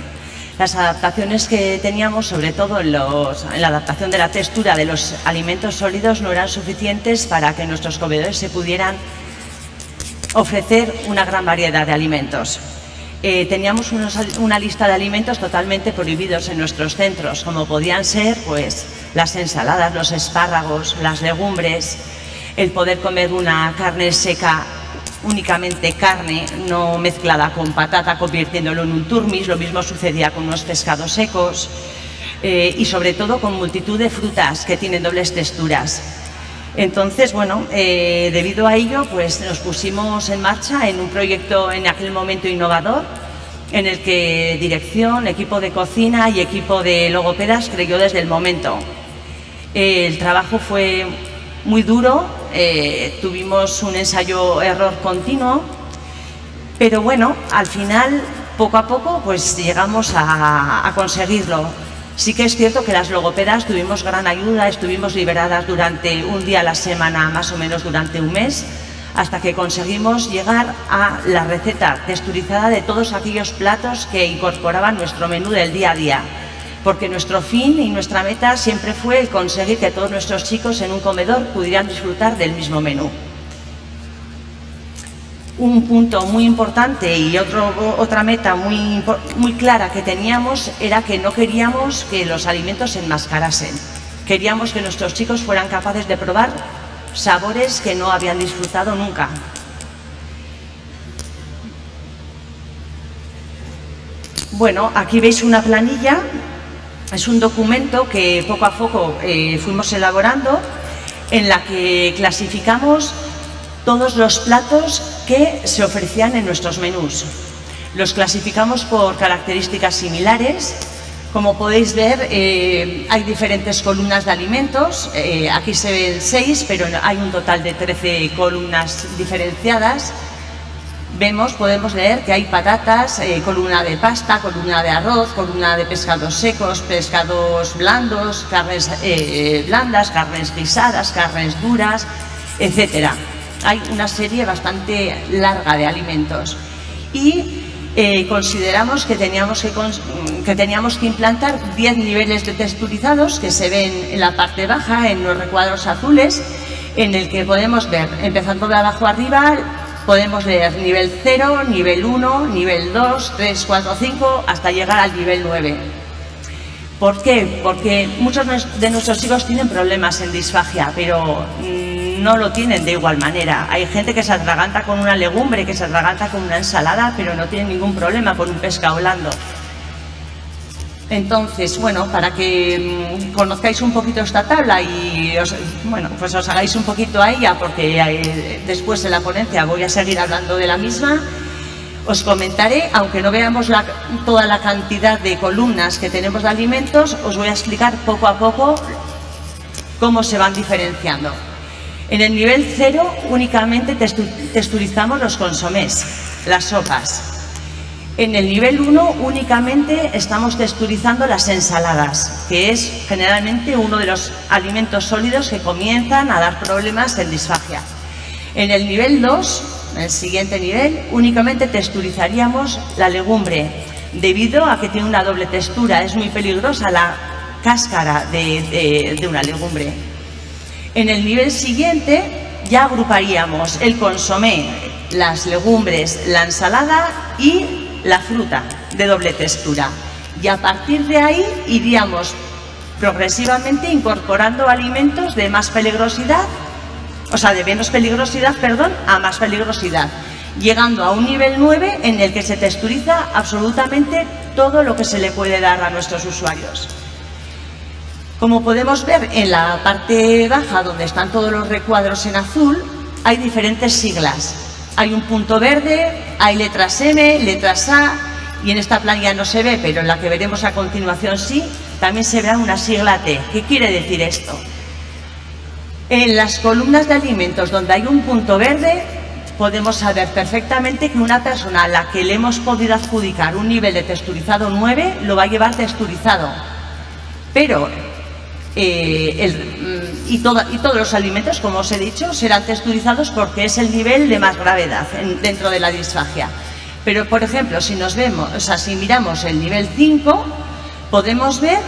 Las adaptaciones que teníamos, sobre todo en, la adaptación de la textura de los alimentos sólidos, no eran suficientes para que nuestros comedores se pudieran ofrecer una gran variedad de alimentos. Eh, teníamos una lista de alimentos totalmente prohibidos en nuestros centros, como podían ser pues, las ensaladas, los espárragos, las legumbres, el poder comer una carne seca, únicamente carne, no mezclada con patata, convirtiéndolo en un turmis, lo mismo sucedía con unos pescados secos, eh, y sobre todo con multitud de frutas que tienen dobles texturas. Entonces, bueno, eh, debido a ello, pues nos pusimos en marcha en un proyecto en aquel momento innovador, en el que dirección, equipo de cocina y equipo de logopedas creyó desde el momento. el trabajo fue muy duro, eh, tuvimos un ensayo-error continuo, pero bueno, al final, poco a poco, pues llegamos a conseguirlo. Sí que es cierto que las logopedas tuvimos gran ayuda, estuvimos liberadas durante un día a la semana, más o menos durante un mes, hasta que conseguimos llegar a la receta texturizada de todos aquellos platos que incorporaban nuestro menú del día a día. Porque nuestro fin y nuestra meta siempre fue conseguir que todos nuestros chicos en un comedor pudieran disfrutar del mismo menú un punto muy importante y otra meta muy, muy clara que teníamos era que no queríamos que los alimentos se enmascarasen. Queríamos que nuestros chicos fueran capaces de probar sabores que no habían disfrutado nunca. Bueno, aquí veis una planilla es un documento que poco a poco eh, fuimos elaborando en la que clasificamos todos los platos que se ofrecían en nuestros menús. Los clasificamos por características similares. Como podéis ver, eh, hay diferentes columnas de alimentos. Eh, aquí se ven seis, pero hay un total de 13 columnas diferenciadas. Vemos, podemos leer que hay patatas, eh, columna de pasta, columna de arroz, columna de pescados secos, pescados blandos, carnes blandas, carnes guisadas, carnes duras, etcétera hay una serie bastante larga de alimentos. Y eh, consideramos que teníamos que, que teníamos que implantar 10 niveles de texturizados que se ven en la parte baja, en los recuadros azules, en el que podemos ver, empezando de abajo arriba, podemos ver nivel 0, nivel 1, nivel 2, 3, 4, 5, hasta llegar al nivel 9. ¿Por qué? Porque muchos de nuestros hijos tienen problemas en disfagia, pero no lo tienen de igual manera. Hay gente que se atraganta con una legumbre, que se atraganta con una ensalada, pero no tiene ningún problema con un pescado blando. Entonces, bueno, para que mm, conozcáis un poquito esta tabla y os, bueno, pues os hagáis un poquito a ella, porque eh, después en la ponencia voy a seguir hablando de la misma, os comentaré, aunque no veamos toda la cantidad de columnas que tenemos de alimentos, os voy a explicar poco a poco cómo se van diferenciando. En el nivel cero únicamente texturizamos los consomés, las sopas. En el nivel 1 únicamente estamos texturizando las ensaladas, que es generalmente uno de los alimentos sólidos que comienzan a dar problemas en disfagia. En el nivel 2, el siguiente nivel, únicamente texturizaríamos la legumbre, debido a que tiene una doble textura. Es muy peligrosa la cáscara de, de una legumbre. En el nivel siguiente ya agruparíamos el consomé, las legumbres, la ensalada y la fruta de doble textura. Y a partir de ahí iríamos progresivamente incorporando alimentos de más peligrosidad, o sea, de menos peligrosidad, perdón, a más peligrosidad, llegando a un nivel 9 en el que se texturiza absolutamente todo lo que se le puede dar a nuestros usuarios. Como podemos ver en la parte baja, donde están todos los recuadros en azul, hay diferentes siglas. Hay un punto verde, hay letras M, letras A, y en esta playa no se ve, pero en la que veremos a continuación sí, también se verá una sigla T. ¿Qué quiere decir esto? En las columnas de alimentos donde hay un punto verde, podemos saber perfectamente que una persona a la que le hemos podido adjudicar un nivel de texturizado 9 lo va a llevar texturizado. Pero eh, mm, y, y, todos los alimentos, como os he dicho, serán texturizados porque es el nivel de más gravedad dentro de la disfagia. Pero, por ejemplo, si nos vemos, o sea, si miramos el nivel 5, podemos ver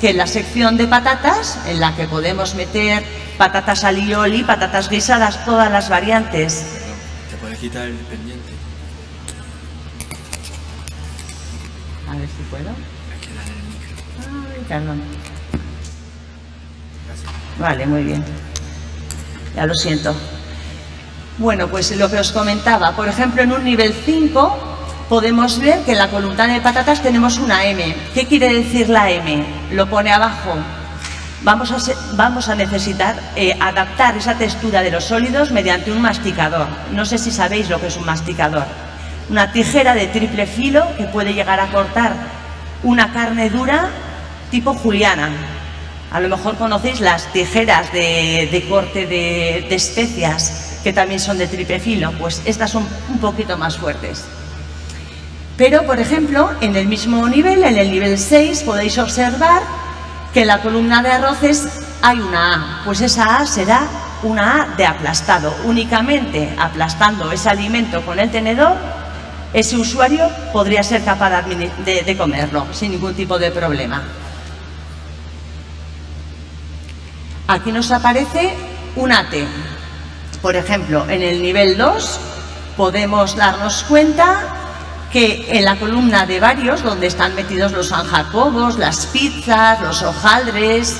que en la sección de patatas, en la que podemos meter patatas alioli, patatas guisadas, todas las variantes. ¿Te puede quitar el pendiente? A ver si puedo. Ay, perdón. Vale, muy bien. Ya lo siento. Bueno, pues lo que os comentaba, por ejemplo, en un nivel 5 podemos ver que en la columna de patatas tenemos una M. ¿Qué quiere decir la M? Lo pone abajo. Vamos a, vamos a necesitar eh, adaptar esa textura de los sólidos mediante un masticador. No sé si sabéis lo que es un masticador. Una tijera de triple filo que puede llegar a cortar una carne dura tipo juliana, a lo mejor conocéis las tijeras de, corte de, especias, que también son de triple filo, pues estas son un poquito más fuertes. Pero, por ejemplo, en el mismo nivel, en el nivel 6, podéis observar que en la columna de arroces hay una A, pues esa A será una A de aplastado. Únicamente aplastando ese alimento con el tenedor, ese usuario podría ser capaz de comerlo sin ningún tipo de problema. Aquí nos aparece un T. Por ejemplo, en el nivel 2 podemos darnos cuenta que en la columna de varios, donde están metidos los sanjacobos, las pizzas, los hojaldres,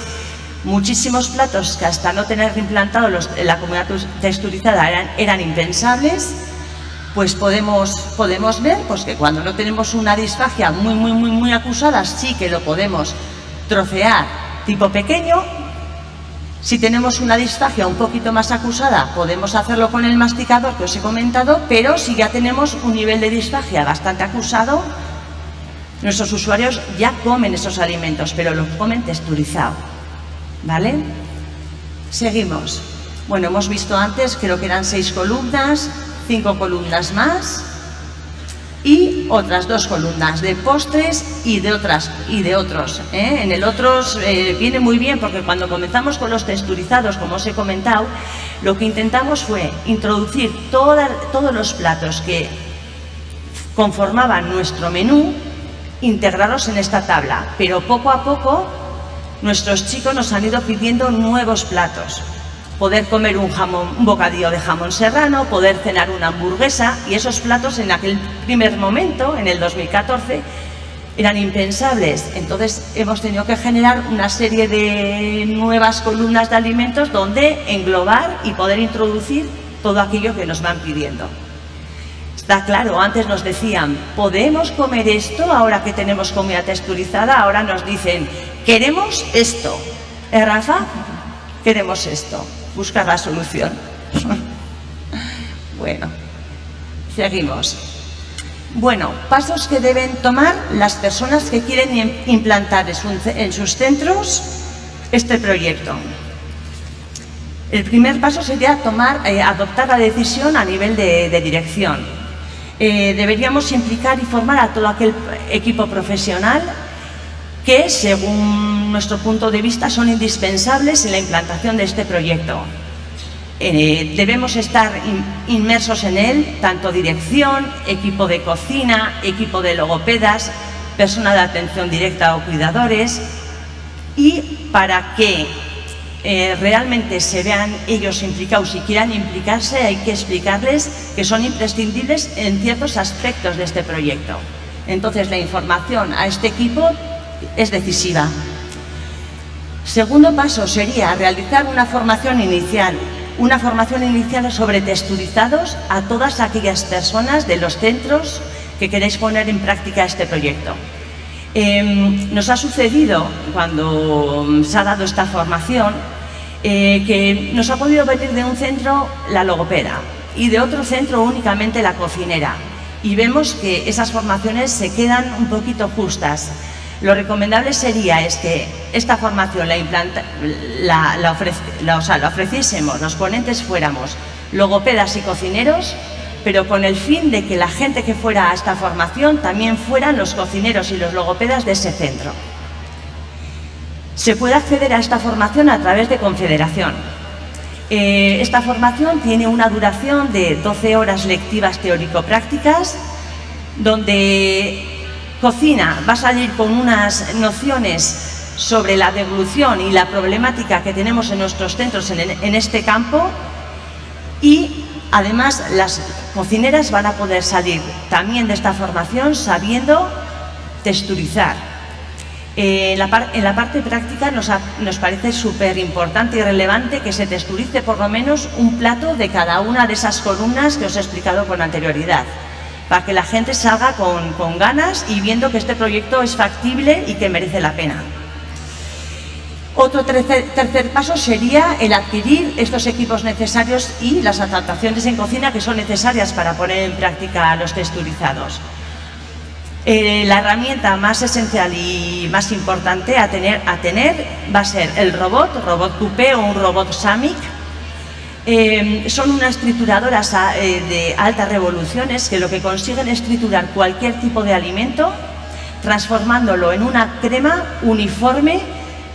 muchísimos platos que hasta no tener implantado la comunidad texturizada eran, impensables, pues podemos, podemos ver pues, que cuando no tenemos una disfagia muy, muy, muy, muy acusada, sí que lo podemos trocear tipo pequeño. Si tenemos una disfagia un poquito más acusada, podemos hacerlo con el masticador que os he comentado, pero si ya tenemos un nivel de disfagia bastante acusado, nuestros usuarios ya comen esos alimentos, pero los comen texturizado. ¿Vale? Seguimos. Bueno, hemos visto antes, creo que eran seis columnas, cinco columnas más y otras dos columnas de postres y de otras y de otros. ¿eh? En el otros eh, viene muy bien porque cuando comenzamos con los texturizados, como os he comentado, lo que intentamos fue introducir todos los platos que conformaban nuestro menú, integrarlos en esta tabla, pero poco a poco nuestros chicos nos han ido pidiendo nuevos platos poder comer un, jamón, un bocadillo de jamón serrano, poder cenar una hamburguesa y esos platos en aquel primer momento, en el 2014, eran impensables. Entonces hemos tenido que generar una serie de nuevas columnas de alimentos donde englobar y poder introducir todo aquello que nos van pidiendo. Está claro, antes nos decían, ¿podemos comer esto ahora que tenemos comida texturizada? Ahora nos dicen, queremos esto. ¿Eh, Rafa? Queremos esto buscar la solución. bueno, seguimos. Bueno, pasos que deben tomar las personas que quieren implantar en sus centros este proyecto. El primer paso sería tomar, eh, adoptar la decisión a nivel de, dirección. Eh, deberíamos implicar y formar a todo aquel equipo profesional que, según nuestro punto de vista, son indispensables en la implantación de este proyecto. Eh, debemos estar inmersos en él, tanto dirección, equipo de cocina, equipo de logopedas, persona de atención directa o cuidadores, y para que eh, realmente se vean ellos implicados y quieran implicarse, hay que explicarles que son imprescindibles en ciertos aspectos de este proyecto. Entonces, la información a este equipo es decisiva. Segundo paso sería realizar una formación inicial, una formación inicial sobre texturizados a todas aquellas personas de los centros que queréis poner en práctica este proyecto. Em, nos ha sucedido, cuando se ha dado esta formación, eh, que nos ha podido venir de un centro la logopeda y de otro centro únicamente la cocinera. Y vemos que esas formaciones se quedan un poquito justas. Lo recomendable sería es que esta formación la, implanta, la, ofreciésemos, los ponentes fuéramos logopedas y cocineros, pero con el fin de que la gente que fuera a esta formación también fueran los cocineros y los logopedas de ese centro. Se puede acceder a esta formación a través de confederación. Eh, esta formación tiene una duración de 12 horas lectivas teórico-prácticas, donde Cocina va a salir con unas nociones sobre la devolución y la problemática que tenemos en nuestros centros en, este campo y además las cocineras van a poder salir también de esta formación sabiendo texturizar. Eh, en, la parte práctica nos, nos parece súper importante y relevante que se texturice por lo menos un plato de cada una de esas columnas que os he explicado con anterioridad para que la gente salga con, ganas y viendo que este proyecto es factible y que merece la pena. Otro tercer, paso sería el adquirir estos equipos necesarios y las adaptaciones en cocina que son necesarias para poner en práctica los texturizados. Eh, la herramienta más esencial y más importante a tener, a tener va a ser el robot, robot coupé o un robot SAMIC, Em, son unas trituradoras eh, de altas revoluciones que lo que consiguen es triturar cualquier tipo de alimento transformándolo en una crema uniforme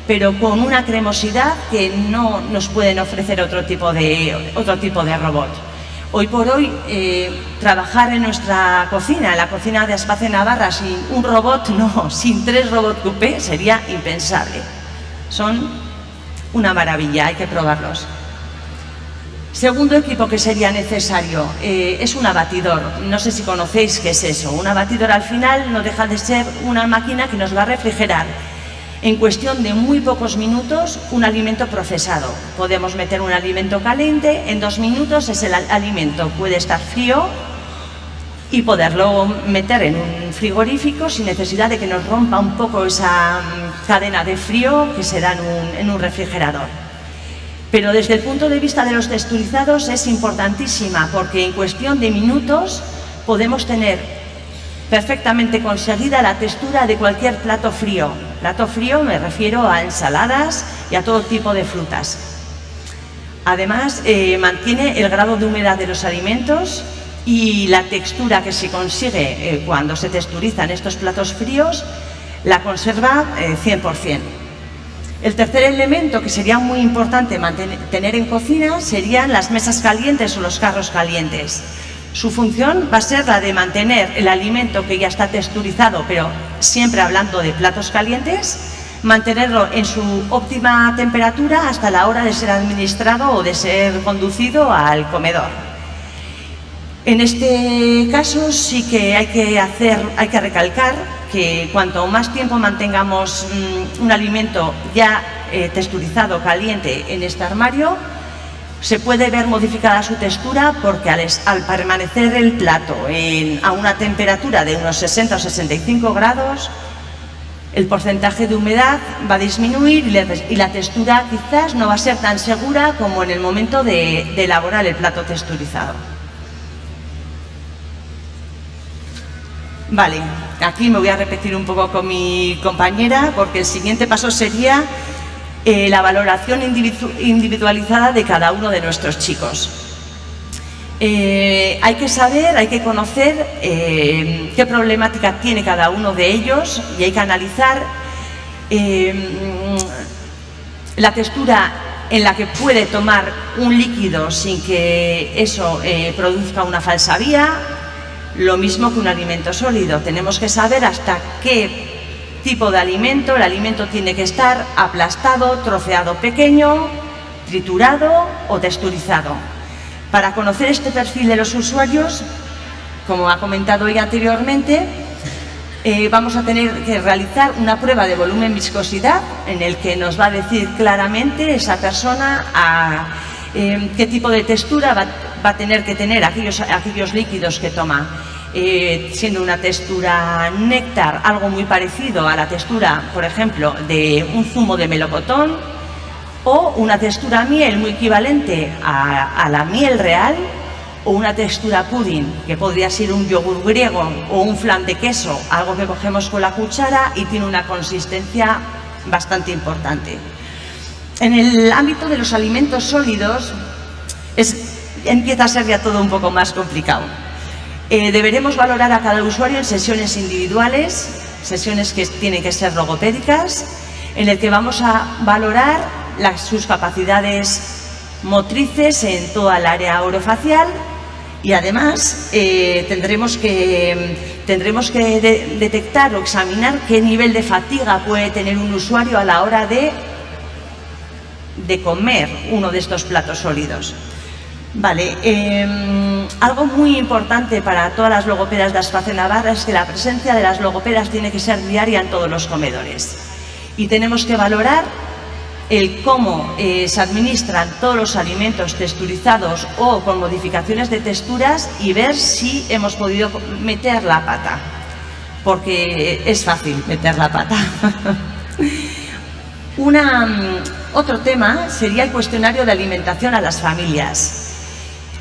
pero con una cremosidad que no nos pueden ofrecer otro tipo de, otro tipo de robot. Hoy por hoy, eh, trabajar en nuestra cocina, en la cocina de Espacio Navarra, sin un robot, no, sin tres robots coupé, sería impensable. Son una maravilla, hay que probarlos. Segundo equipo que sería necesario eh, es un abatidor. No sé si conocéis qué es eso. Un abatidor al final no deja de ser una máquina que nos va a refrigerar en cuestión de muy pocos minutos un alimento procesado. Podemos meter un alimento caliente, en dos minutos ese alimento puede estar frío y poderlo meter en un frigorífico sin necesidad de que nos rompa un poco esa cadena de frío que se da en un, en un refrigerador. Pero desde el punto de vista de los texturizados es importantísima porque en cuestión de minutos podemos tener perfectamente conseguida la textura de cualquier plato frío. Plato frío me refiero a ensaladas y a todo tipo de frutas. Además, eh, mantiene el grado de humedad de los alimentos y la textura que se consigue eh, cuando se texturizan estos platos fríos la conserva 100%. El tercer elemento que sería muy importante tener en cocina serían las mesas calientes o los carros calientes. Su función va a ser la de mantener el alimento que ya está texturizado, pero siempre hablando de platos calientes, mantenerlo en su óptima temperatura hasta la hora de ser administrado o de ser conducido al comedor. En este caso sí que hay que hacer, hay que recalcar que cuanto más tiempo mantengamos mm, un alimento ya eh, texturizado, caliente en este armario, se puede ver modificada su textura porque al, permanecer el plato a una temperatura de unos 60 o 65 grados, el porcentaje de humedad va a disminuir y la textura quizás no va a ser tan segura como en el momento de elaborar el plato texturizado. Vale, aquí me voy a repetir un poco con mi compañera porque el siguiente paso sería eh, la valoración individualizada de cada uno de nuestros chicos. Eh, hay que saber, hay que conocer eh, qué problemática tiene cada uno de ellos y hay que analizar la textura en la que puede tomar un líquido sin que eso produzca una falsa vía, lo mismo que un alimento sólido. Tenemos que saber hasta qué tipo de alimento. El alimento tiene que estar aplastado, troceado pequeño, triturado o texturizado. Para conocer este perfil de los usuarios, como ha comentado hoy anteriormente, eh, vamos a tener que realizar una prueba de volumen viscosidad en el que nos va a decir claramente esa persona a eh, qué tipo de textura va, a tener que tener aquellos, líquidos que toma. Eh, siendo una textura néctar, algo muy parecido a la textura, por ejemplo, de un zumo de melocotón, o una textura miel muy equivalente a, la miel real, o una textura pudding, que podría ser un yogur griego o un flan de queso, algo que cogemos con la cuchara y tiene una consistencia bastante importante. En el ámbito de los alimentos sólidos empieza a ser ya todo un poco más complicado. Eh, deberemos valorar a cada usuario en sesiones individuales, sesiones que tienen que ser logopédicas, en el que vamos a valorar sus capacidades motrices en toda el área orofacial y además eh, tendremos que, tendremos que detectar o examinar qué nivel de fatiga puede tener un usuario a la hora de, de comer uno de estos platos sólidos. Vale, em, algo muy importante para todas las logopedas de Aspace Navarra es que la presencia de las logopedas tiene que ser diaria en todos los comedores. Y tenemos que valorar el cómo eh, se administran todos los alimentos texturizados o con modificaciones de texturas y ver si hemos podido meter la pata, porque es fácil meter la pata. Una, mm, otro tema sería el cuestionario de alimentación a las familias.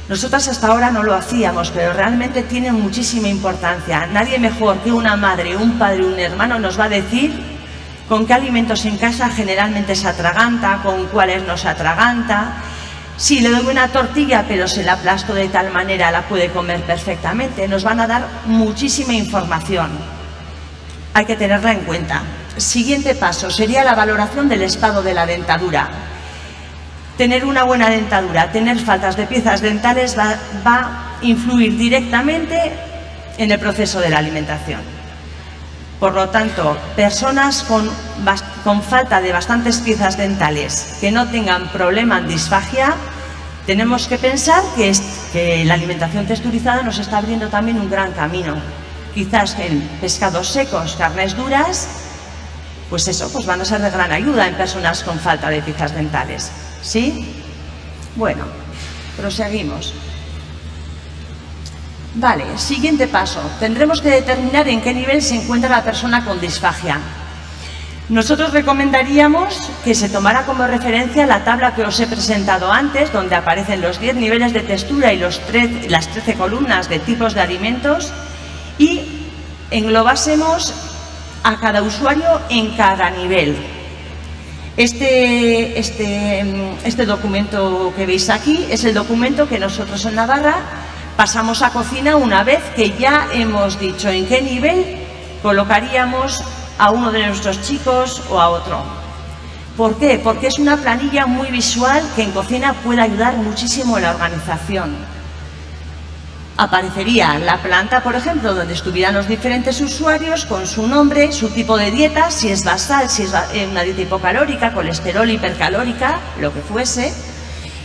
Nosotras hasta ahora no lo hacíamos, pero realmente tiene muchísima importancia. Nadie mejor que una madre, un padre, un hermano nos va a decir con qué alimentos en casa generalmente se atraganta, con cuáles no se atraganta. Si le doy una tortilla, pero se la aplasto de tal manera, la puede comer perfectamente. Nos van a dar muchísima información. Hay que tenerla en cuenta. Siguiente paso sería la valoración del estado de la dentadura. Tener una buena dentadura, tener faltas de piezas dentales va, a influir directamente en el proceso de la alimentación. Por lo tanto, personas con, con, falta de bastantes piezas dentales que no tengan problema en disfagia, tenemos que pensar que, que, la alimentación texturizada nos está abriendo también un gran camino. Quizás en pescados secos, carnes duras, pues eso, pues van a ser de gran ayuda en personas con falta de piezas dentales. ¿Sí? Bueno, proseguimos. Vale, siguiente paso. Tendremos que determinar en qué nivel se encuentra la persona con disfagia. Nosotros recomendaríamos que se tomara como referencia la tabla que os he presentado antes, donde aparecen los 10 niveles de textura y las 13 columnas de tipos de alimentos y englobásemos a cada usuario en cada nivel. Este, este, este documento que veis aquí es el documento que nosotros en Navarra pasamos a cocina una vez que ya hemos dicho en qué nivel colocaríamos a uno de nuestros chicos o a otro. ¿Por qué? Porque es una planilla muy visual que en cocina puede ayudar muchísimo en la organización. Aparecería la planta, por ejemplo, donde estuvieran los diferentes usuarios con su nombre, su tipo de dieta, si es basal, si es eh, una dieta hipocalórica, colesterol, hipercalórica, lo que fuese.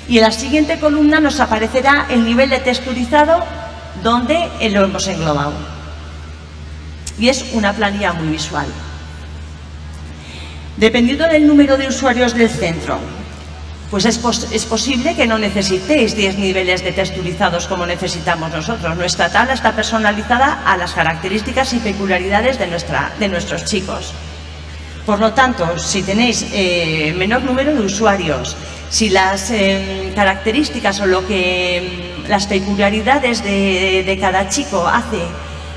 Y en la siguiente columna nos aparecerá el nivel de texturizado donde lo hemos englobado y es una planilla muy visual. Dependiendo del número de usuarios del centro, pues es, es, posible que no necesitéis 10 niveles de texturizados como necesitamos nosotros. Nuestra tabla está personalizada a las características y peculiaridades de, nuestra, de nuestros chicos. Por lo tanto, si tenéis eh, menor número de usuarios, si las eh, características o lo que mm, las peculiaridades de, de cada chico hace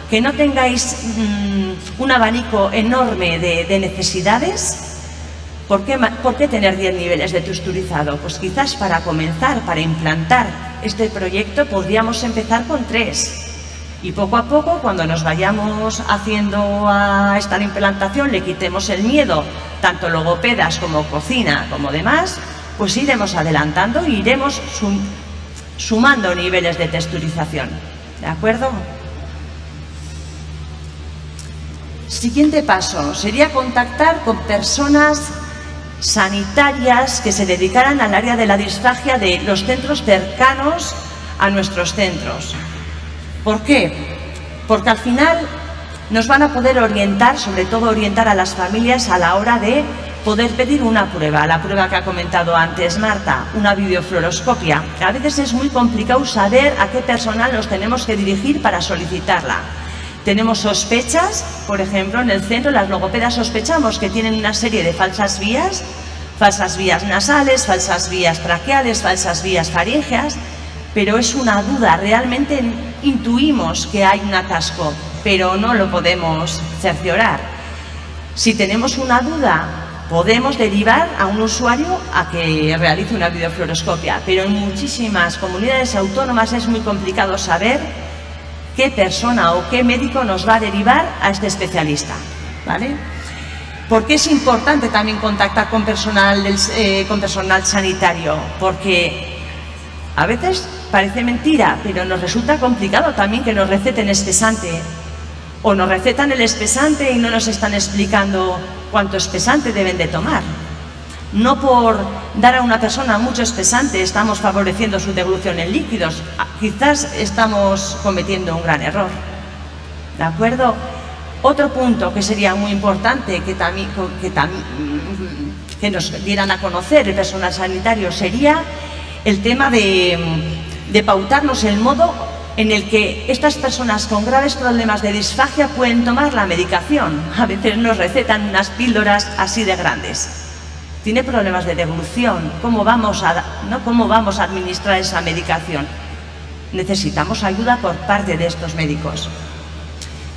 que no tengáis mm, un abanico enorme de, necesidades, ¿por qué, ¿por qué, tener 10 niveles de texturizado? Pues quizás para comenzar, para implantar este proyecto, podríamos empezar con tres. Y poco a poco, cuando nos vayamos haciendo a esta implantación, le quitemos el miedo, tanto logopedas como cocina, como demás, pues iremos adelantando e iremos sumando niveles de texturización. ¿De acuerdo? Siguiente paso sería contactar con personas sanitarias que se dedicaran al área de la disfagia de los centros cercanos a nuestros centros. ¿Por qué? Porque al final nos van a poder orientar, sobre todo orientar a las familias a la hora de poder pedir una prueba, la prueba que ha comentado antes Marta, una videofluoroscopia. A veces es muy complicado saber a qué personal nos tenemos que dirigir para solicitarla. Tenemos sospechas, por ejemplo, en el centro las logopedas sospechamos que tienen una serie de falsas vías, falsas vías nasales, falsas vías traqueales, falsas vías faríngeas, pero es una duda, realmente intuimos que hay un atasco, pero no lo podemos cerciorar. Si tenemos una duda, podemos derivar a un usuario a que realice una videofluoroscopia, pero en muchísimas comunidades autónomas es muy complicado saber qué persona o qué médico nos va a derivar a este especialista. ¿vale? ¿Por qué es importante también contactar con personal, eh, con personal sanitario? Porque a veces parece mentira, pero nos resulta complicado también que nos receten espesante. O nos recetan el espesante y no nos están explicando cuánto espesante deben de tomar. No por dar a una persona mucho espesante estamos favoreciendo su devolución en líquidos. Ah, quizás estamos cometiendo un gran error. ¿De acuerdo? Otro punto que sería muy importante que, que, que nos dieran a conocer el personal sanitario sería el tema de, de pautarnos el modo en el que estas personas con graves problemas de disfagia pueden tomar la medicación. A veces nos recetan unas píldoras así de grandes tiene problemas de devolución, ¿cómo vamos a, ¿no? ¿cómo vamos a administrar esa medicación? Necesitamos ayuda por parte de estos médicos.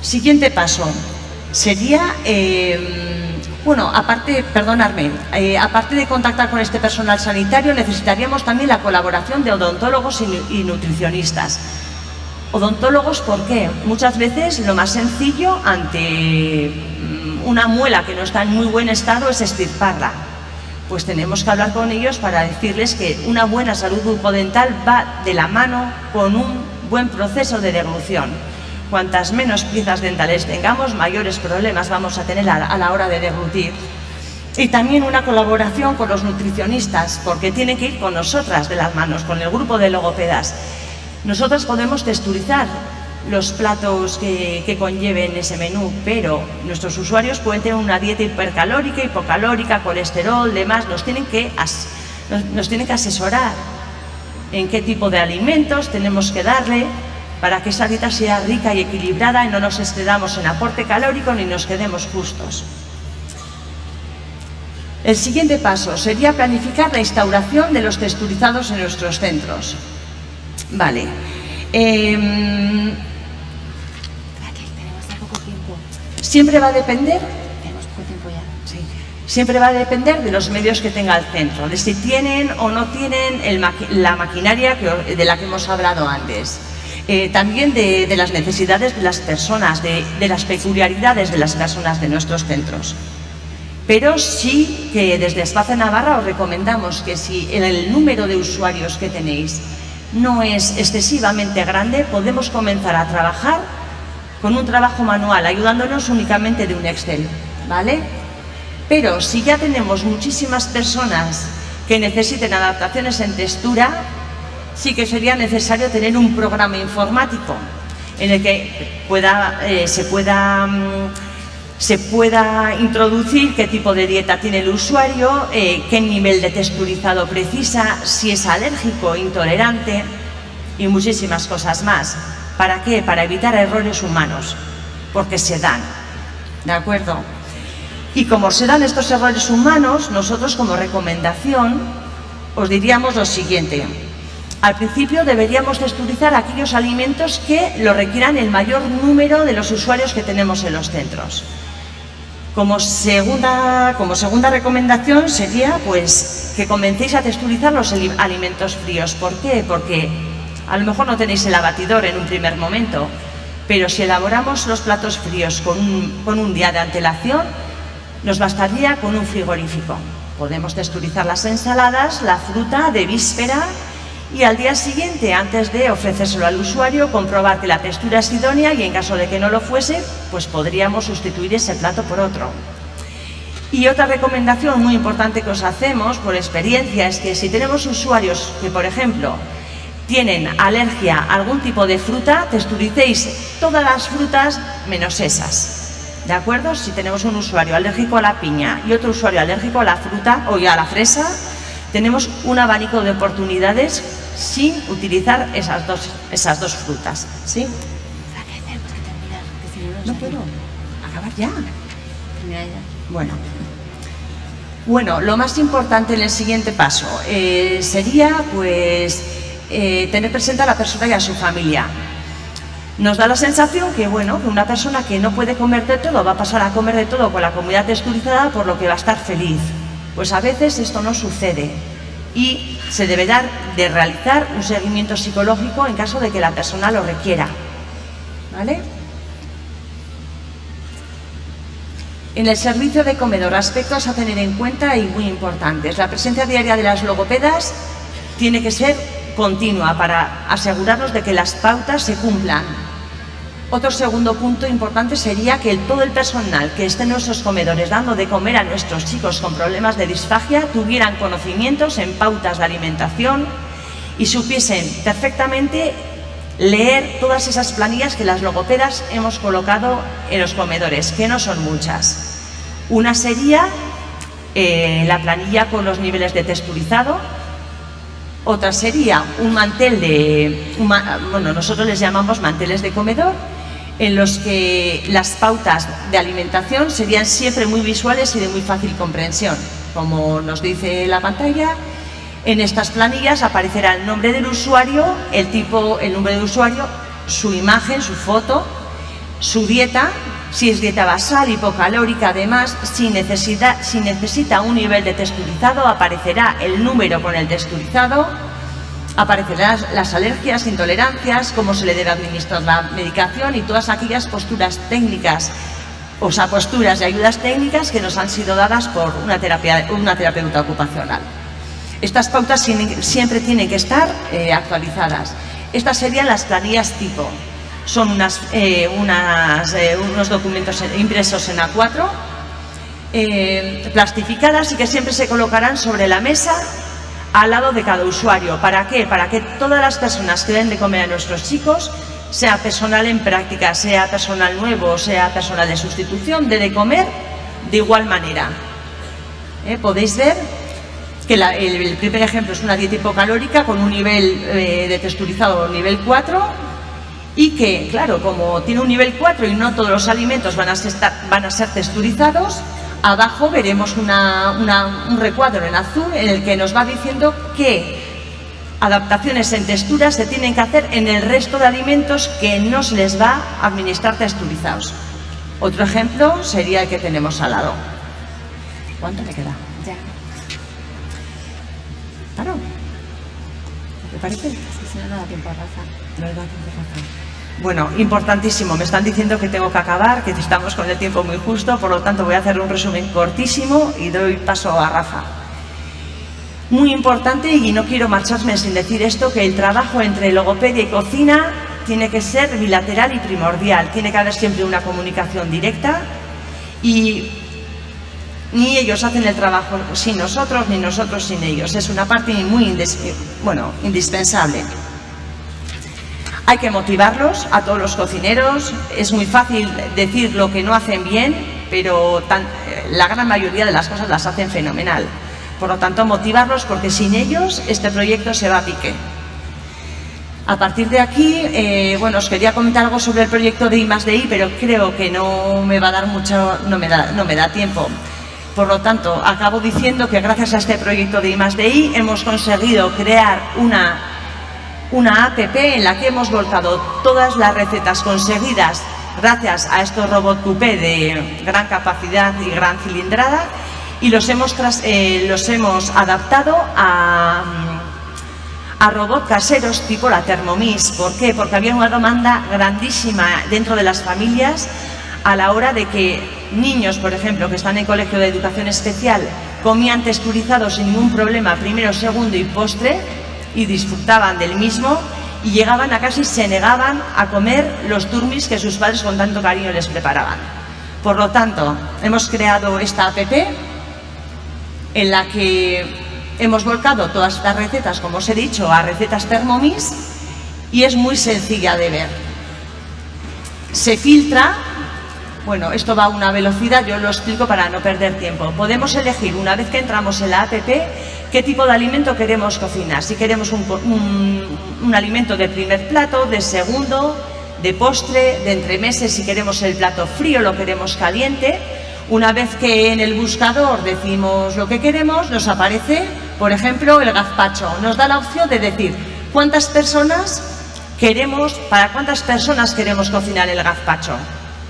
Siguiente paso sería, em, bueno, aparte, perdonadme, eh, aparte de contactar con este personal sanitario, necesitaríamos también la colaboración de odontólogos y, nutricionistas. Odontólogos, ¿por qué? Muchas veces lo más sencillo ante mm, una muela que no está en muy buen estado es estirparla pues tenemos que hablar con ellos para decirles que una buena salud bucodental va de la mano con un buen proceso de deglución. Cuantas menos piezas dentales tengamos, mayores problemas vamos a tener a la hora de deglutir. Y también una colaboración con los nutricionistas, porque tienen que ir con nosotras de las manos, con el grupo de logopedas. Nosotras podemos texturizar los platos que, conlleven ese menú, pero nuestros usuarios pueden tener una dieta hipercalórica, hipocalórica, colesterol, demás, nos tienen que, nos, tienen que asesorar en qué tipo de alimentos tenemos que darle para que esa dieta sea rica y equilibrada y no nos excedamos en aporte calórico ni nos quedemos justos. El siguiente paso sería planificar la instauración de los texturizados en nuestros centros. Vale. Em, siempre va a depender Siempre va a depender de los medios que tenga el centro, de si tienen o no tienen la maquinaria de la que hemos hablado antes. Eh, también de, las necesidades de las personas, de, las peculiaridades de las personas de nuestros centros. Pero sí que desde Espacio Navarra os recomendamos que si el número de usuarios que tenéis no es excesivamente grande, podemos comenzar a trabajar con un trabajo manual, ayudándonos únicamente de un Excel, ¿vale? Pero si ya tenemos muchísimas personas que necesiten adaptaciones en textura, sí que sería necesario tener un programa informático en el que eh, se, pueda, mm, se pueda introducir qué tipo de dieta tiene el usuario, eh, qué nivel de texturizado precisa, si es alérgico, intolerante y muchísimas cosas más. ¿Para qué? Para evitar errores humanos, porque se dan. ¿De acuerdo? Y como se dan estos errores humanos, nosotros como recomendación os diríamos lo siguiente. Al principio deberíamos texturizar aquellos alimentos que lo requieran el mayor número de los usuarios que tenemos en los centros. Como segunda, como segunda recomendación sería pues, que comencéis a texturizar los alimentos fríos. ¿Por qué? Porque a lo mejor no tenéis el abatidor en un primer momento, pero si elaboramos los platos fríos con con un día de antelación, nos bastaría con un frigorífico. Podemos texturizar las ensaladas, la fruta de víspera y al día siguiente, antes de ofrecérselo al usuario, comprobar que la textura es idónea y en caso de que no lo fuese, pues podríamos sustituir ese plato por otro. Y otra recomendación muy importante que os hacemos por experiencia es que si tenemos usuarios que, por ejemplo, tienen alergia a algún tipo de fruta, texturicéis todas las frutas menos esas. ¿De acuerdo? Si tenemos un usuario alérgico a la piña y otro usuario alérgico a la fruta o a la fresa, tenemos un abanico de oportunidades sin utilizar esas dos, esas dos frutas. ¿Sí? No puedo. Acabar ya. Bueno. Bueno, lo más importante en el siguiente paso eh, sería pues eh, tener presente a la persona y a su familia. Nos da la sensación que, bueno, que una persona que no puede comer de todo va a pasar a comer de todo con la comida texturizada por lo que va a estar feliz. Pues a veces esto no sucede y se debe dar de realizar un seguimiento psicológico en caso de que la persona lo requiera. ¿Vale? En el servicio de comedor, aspectos a tener en cuenta y muy importantes. La presencia diaria de las logopedas tiene que ser continua para asegurarnos de que las pautas se cumplan otro segundo punto importante sería que todo el personal que esté en nuestros comedores dando de comer a nuestros chicos con problemas de disfagia tuvieran conocimientos en pautas de alimentación y supiesen perfectamente leer todas esas planillas que las logopedas hemos colocado en los comedores, que no son muchas. Una sería eh, la planilla con los niveles de texturizado, otra sería un mantel de, bueno, nosotros les llamamos manteles de comedor, en los que las pautas de alimentación serían siempre muy visuales y de muy fácil comprensión. Como nos dice la pantalla, en estas planillas aparecerá el nombre del usuario, el tipo, el nombre del usuario, su imagen, su foto, su dieta, si es dieta basal, hipocalórica, además, si necesita, si necesita un nivel de texturizado, aparecerá el número con el texturizado, aparecerán las alergias, intolerancias, cómo se le debe administrar la medicación y todas aquellas posturas técnicas, o sea, posturas y ayudas técnicas que nos han sido dadas por una, terapia, una terapeuta ocupacional. Estas pautas siempre tienen que estar eh, actualizadas. Estas serían las planillas tipo. Son eh, unas, eh, unos documentos impresos en A4, plastificadas y que siempre se colocarán sobre la mesa al lado de cada usuario. ¿Para qué? Para que todas las personas que den de comer a nuestros chicos, sea personal en práctica, sea personal nuevo, sea personal de sustitución, dé de comer de igual manera. ¿Eh? Podéis ver que el, primer ejemplo es una dieta hipocalórica con un nivel eh, de texturizado nivel 4 y que, claro, como tiene un nivel 4 y no todos los alimentos van a, van a ser texturizados, Abajo veremos una- una- un recuadro en azul en el que nos va diciendo qué adaptaciones en texturas se tienen que hacer en el resto de alimentos que no se les va a administrar texturizados. Otro ejemplo sería el que tenemos al lado. ¿Cuánto me queda? Ya. Claro. ¿Te parece? Sí, si no, no da tiempo a Rafa. No da tiempo a hacer. Bueno, importantísimo. Me están diciendo que tengo que acabar, que estamos con el tiempo muy justo, por lo tanto voy a hacer un resumen cortísimo y doy paso a Rafa. Muy importante, y no quiero marcharme sin decir esto, que el trabajo entre logopedia y cocina tiene que ser bilateral y primordial. Tiene que haber siempre una comunicación directa y ni ellos hacen el trabajo sin nosotros, ni nosotros sin ellos. Es una parte muy bueno, indispensable. Hay que motivarlos a todos los cocineros. Es muy fácil decir lo que no hacen bien, pero eh, la gran mayoría de las cosas las hacen fenomenal. Por lo tanto, motivarlos porque sin ellos este proyecto se va a pique. A partir de aquí, eh, bueno, os quería comentar algo sobre el proyecto de I pero creo que no me va a dar mucho, no me da, no me da tiempo. Por lo tanto, acabo diciendo que gracias a este proyecto de I I hemos conseguido crear una, una APP en la que hemos volcado todas las recetas conseguidas gracias a estos robots coupé de gran capacidad y gran cilindrada y los hemos, eh, los hemos adaptado a, a robots caseros tipo la Thermomix. ¿Por qué? Porque había una demanda grandísima dentro de las familias a la hora de que niños, por ejemplo, que están en colegio de educación especial, comían texturizados sin ningún problema, primero, segundo y postre, y disfrutaban del mismo, y llegaban a casa y se negaban a comer los turmis que sus padres con tanto cariño les preparaban. Por lo tanto, hemos creado esta APP en la que hemos volcado todas estas recetas, como os he dicho, a recetas Thermomix y es muy sencilla de ver. Se filtra, bueno, esto va a una velocidad, yo lo explico para no perder tiempo. Podemos elegir, una vez que entramos en la APP, qué tipo de alimento queremos cocinar. Si queremos un, un alimento de primer plato, de segundo, de postre, de entremeses, si queremos el plato frío, lo queremos caliente. Una vez que en el buscador decimos lo que queremos, nos aparece, por ejemplo, el gazpacho. Nos da la opción de decir cuántas personas queremos, para cuántas personas queremos cocinar el gazpacho.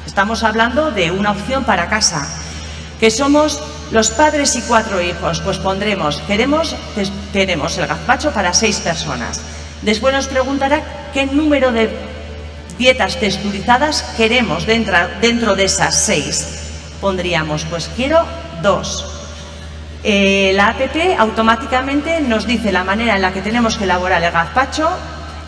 Estamos hablando de una opción para casa. Que somos los padres y cuatro hijos, pues pondremos, queremos, pues, queremos el gazpacho para seis personas. Después nos preguntará qué número de dietas texturizadas queremos dentro, dentro de esas seis. Pondríamos, pues quiero dos. Eh, la APP automáticamente nos dice la manera en la que tenemos que elaborar el gazpacho,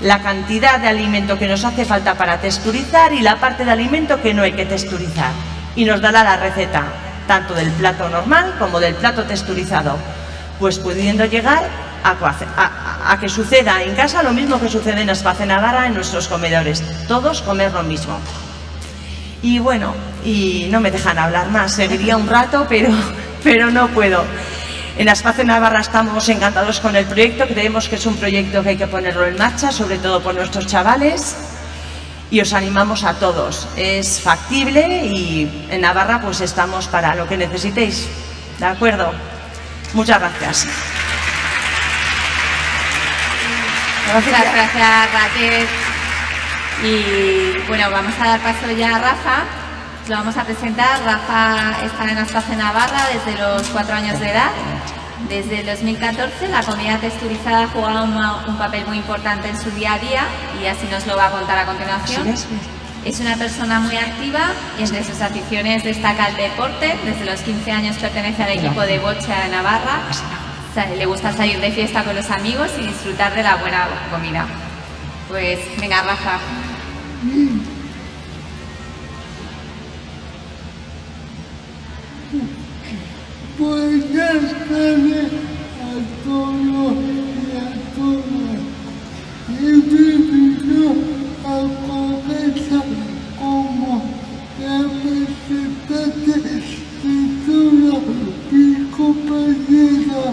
la cantidad de alimento que nos hace falta para texturizar y la parte de alimento que no hay que texturizar. Y nos dará la receta, tanto del plato normal como del plato texturizado, pues pudiendo llegar a, que suceda en casa lo mismo que sucede en Espacio Navarra en nuestros comedores, todos comer lo mismo. Y bueno, y no me dejan hablar más, seguiría un rato, pero, pero no puedo. En Espacio Navarra estamos encantados con el proyecto, creemos que es un proyecto que hay que ponerlo en marcha, sobre todo por nuestros chavales, y os animamos a todos. Es factible y en Navarra pues estamos para lo que necesitéis. ¿De acuerdo? Muchas gracias. Muchas gracias Raquel. Y bueno, vamos a dar paso ya a Rafa. Lo vamos a presentar. Rafa está en Aspace Navarra desde los cuatro años de edad. Desde el 2014 la comida texturizada ha jugado un papel muy importante en su día a día y así nos lo va a contar a continuación. Es una persona muy activa y entre sus aficiones destaca el deporte. Desde los 15 años pertenece al equipo de bocha de Navarra. O sea, le gusta salir de fiesta con los amigos y disfrutar de la buena comida. Pues venga, Rafa. Buenas tardes a todos y a todas. He venido a comenzar como representante de toda mi compañera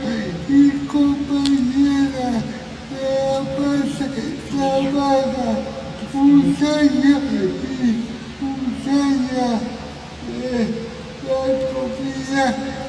y compañera de la base Navarra, Usaya y Usaya. La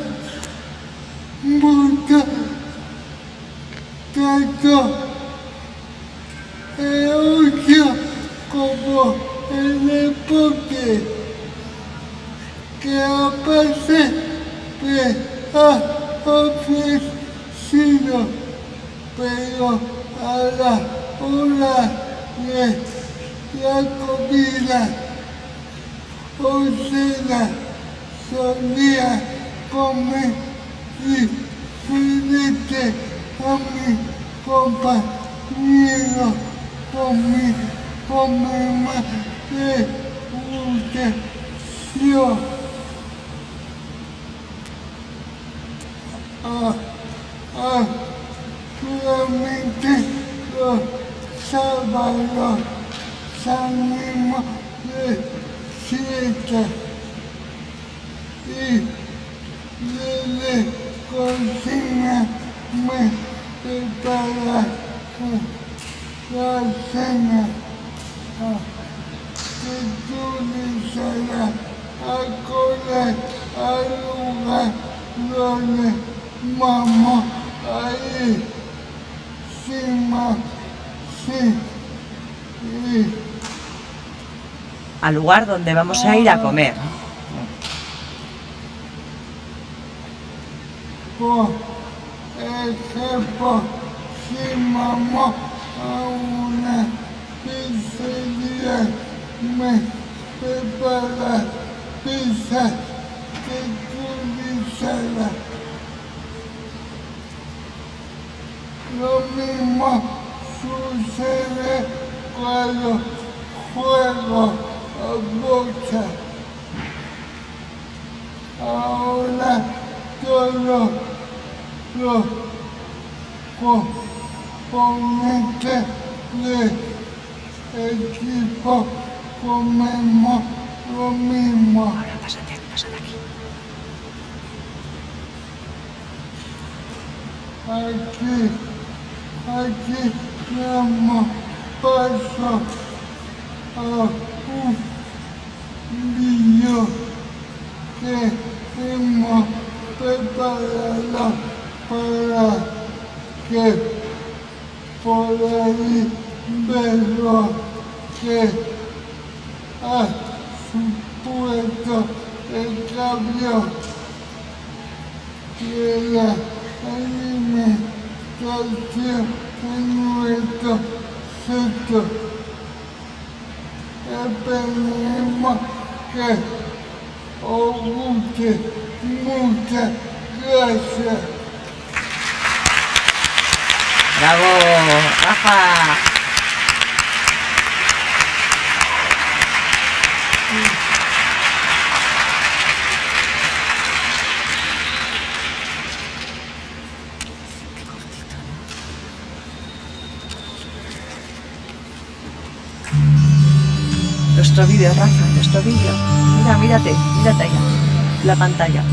Al lugar donde vamos a ir a comer. Por ejemplo, si vamos a una pizzería, me prepara pizza que utilizará. Lo mismo sucede cuando juego a bocha. Ahora todo los componentes del equipo comemos lo mismo. Ahora pásate, pásate aquí. Aquí, aquí damos paso a un vídeo que hemos preparado para que podáis verlo que ha supuesto el cambio de la alimentación en nuestro sector. Esperemos que os guste. Muchas gracias. Bravo, Rafa. Nuestro vídeo, Rafa, nuestro vídeo. Mira, mírate, mírate allá, la pantalla.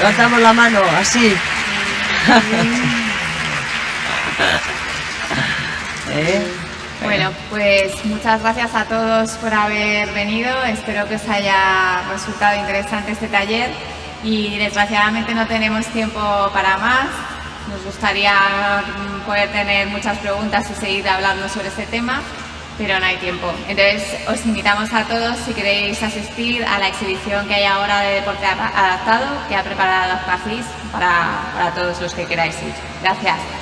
Levantamos la mano, así. ¿Eh? Bueno, pues muchas gracias a todos por haber venido. Espero que os haya resultado interesante este taller y desgraciadamente no tenemos tiempo para más. Nos gustaría mm, poder tener muchas preguntas y seguir hablando sobre este tema, pero no hay tiempo. Entonces os invitamos a todos si queréis asistir a la exhibición que hay ahora de deporte adaptado que ha preparado Pacís para, para todos los que queráis ir. Gracias.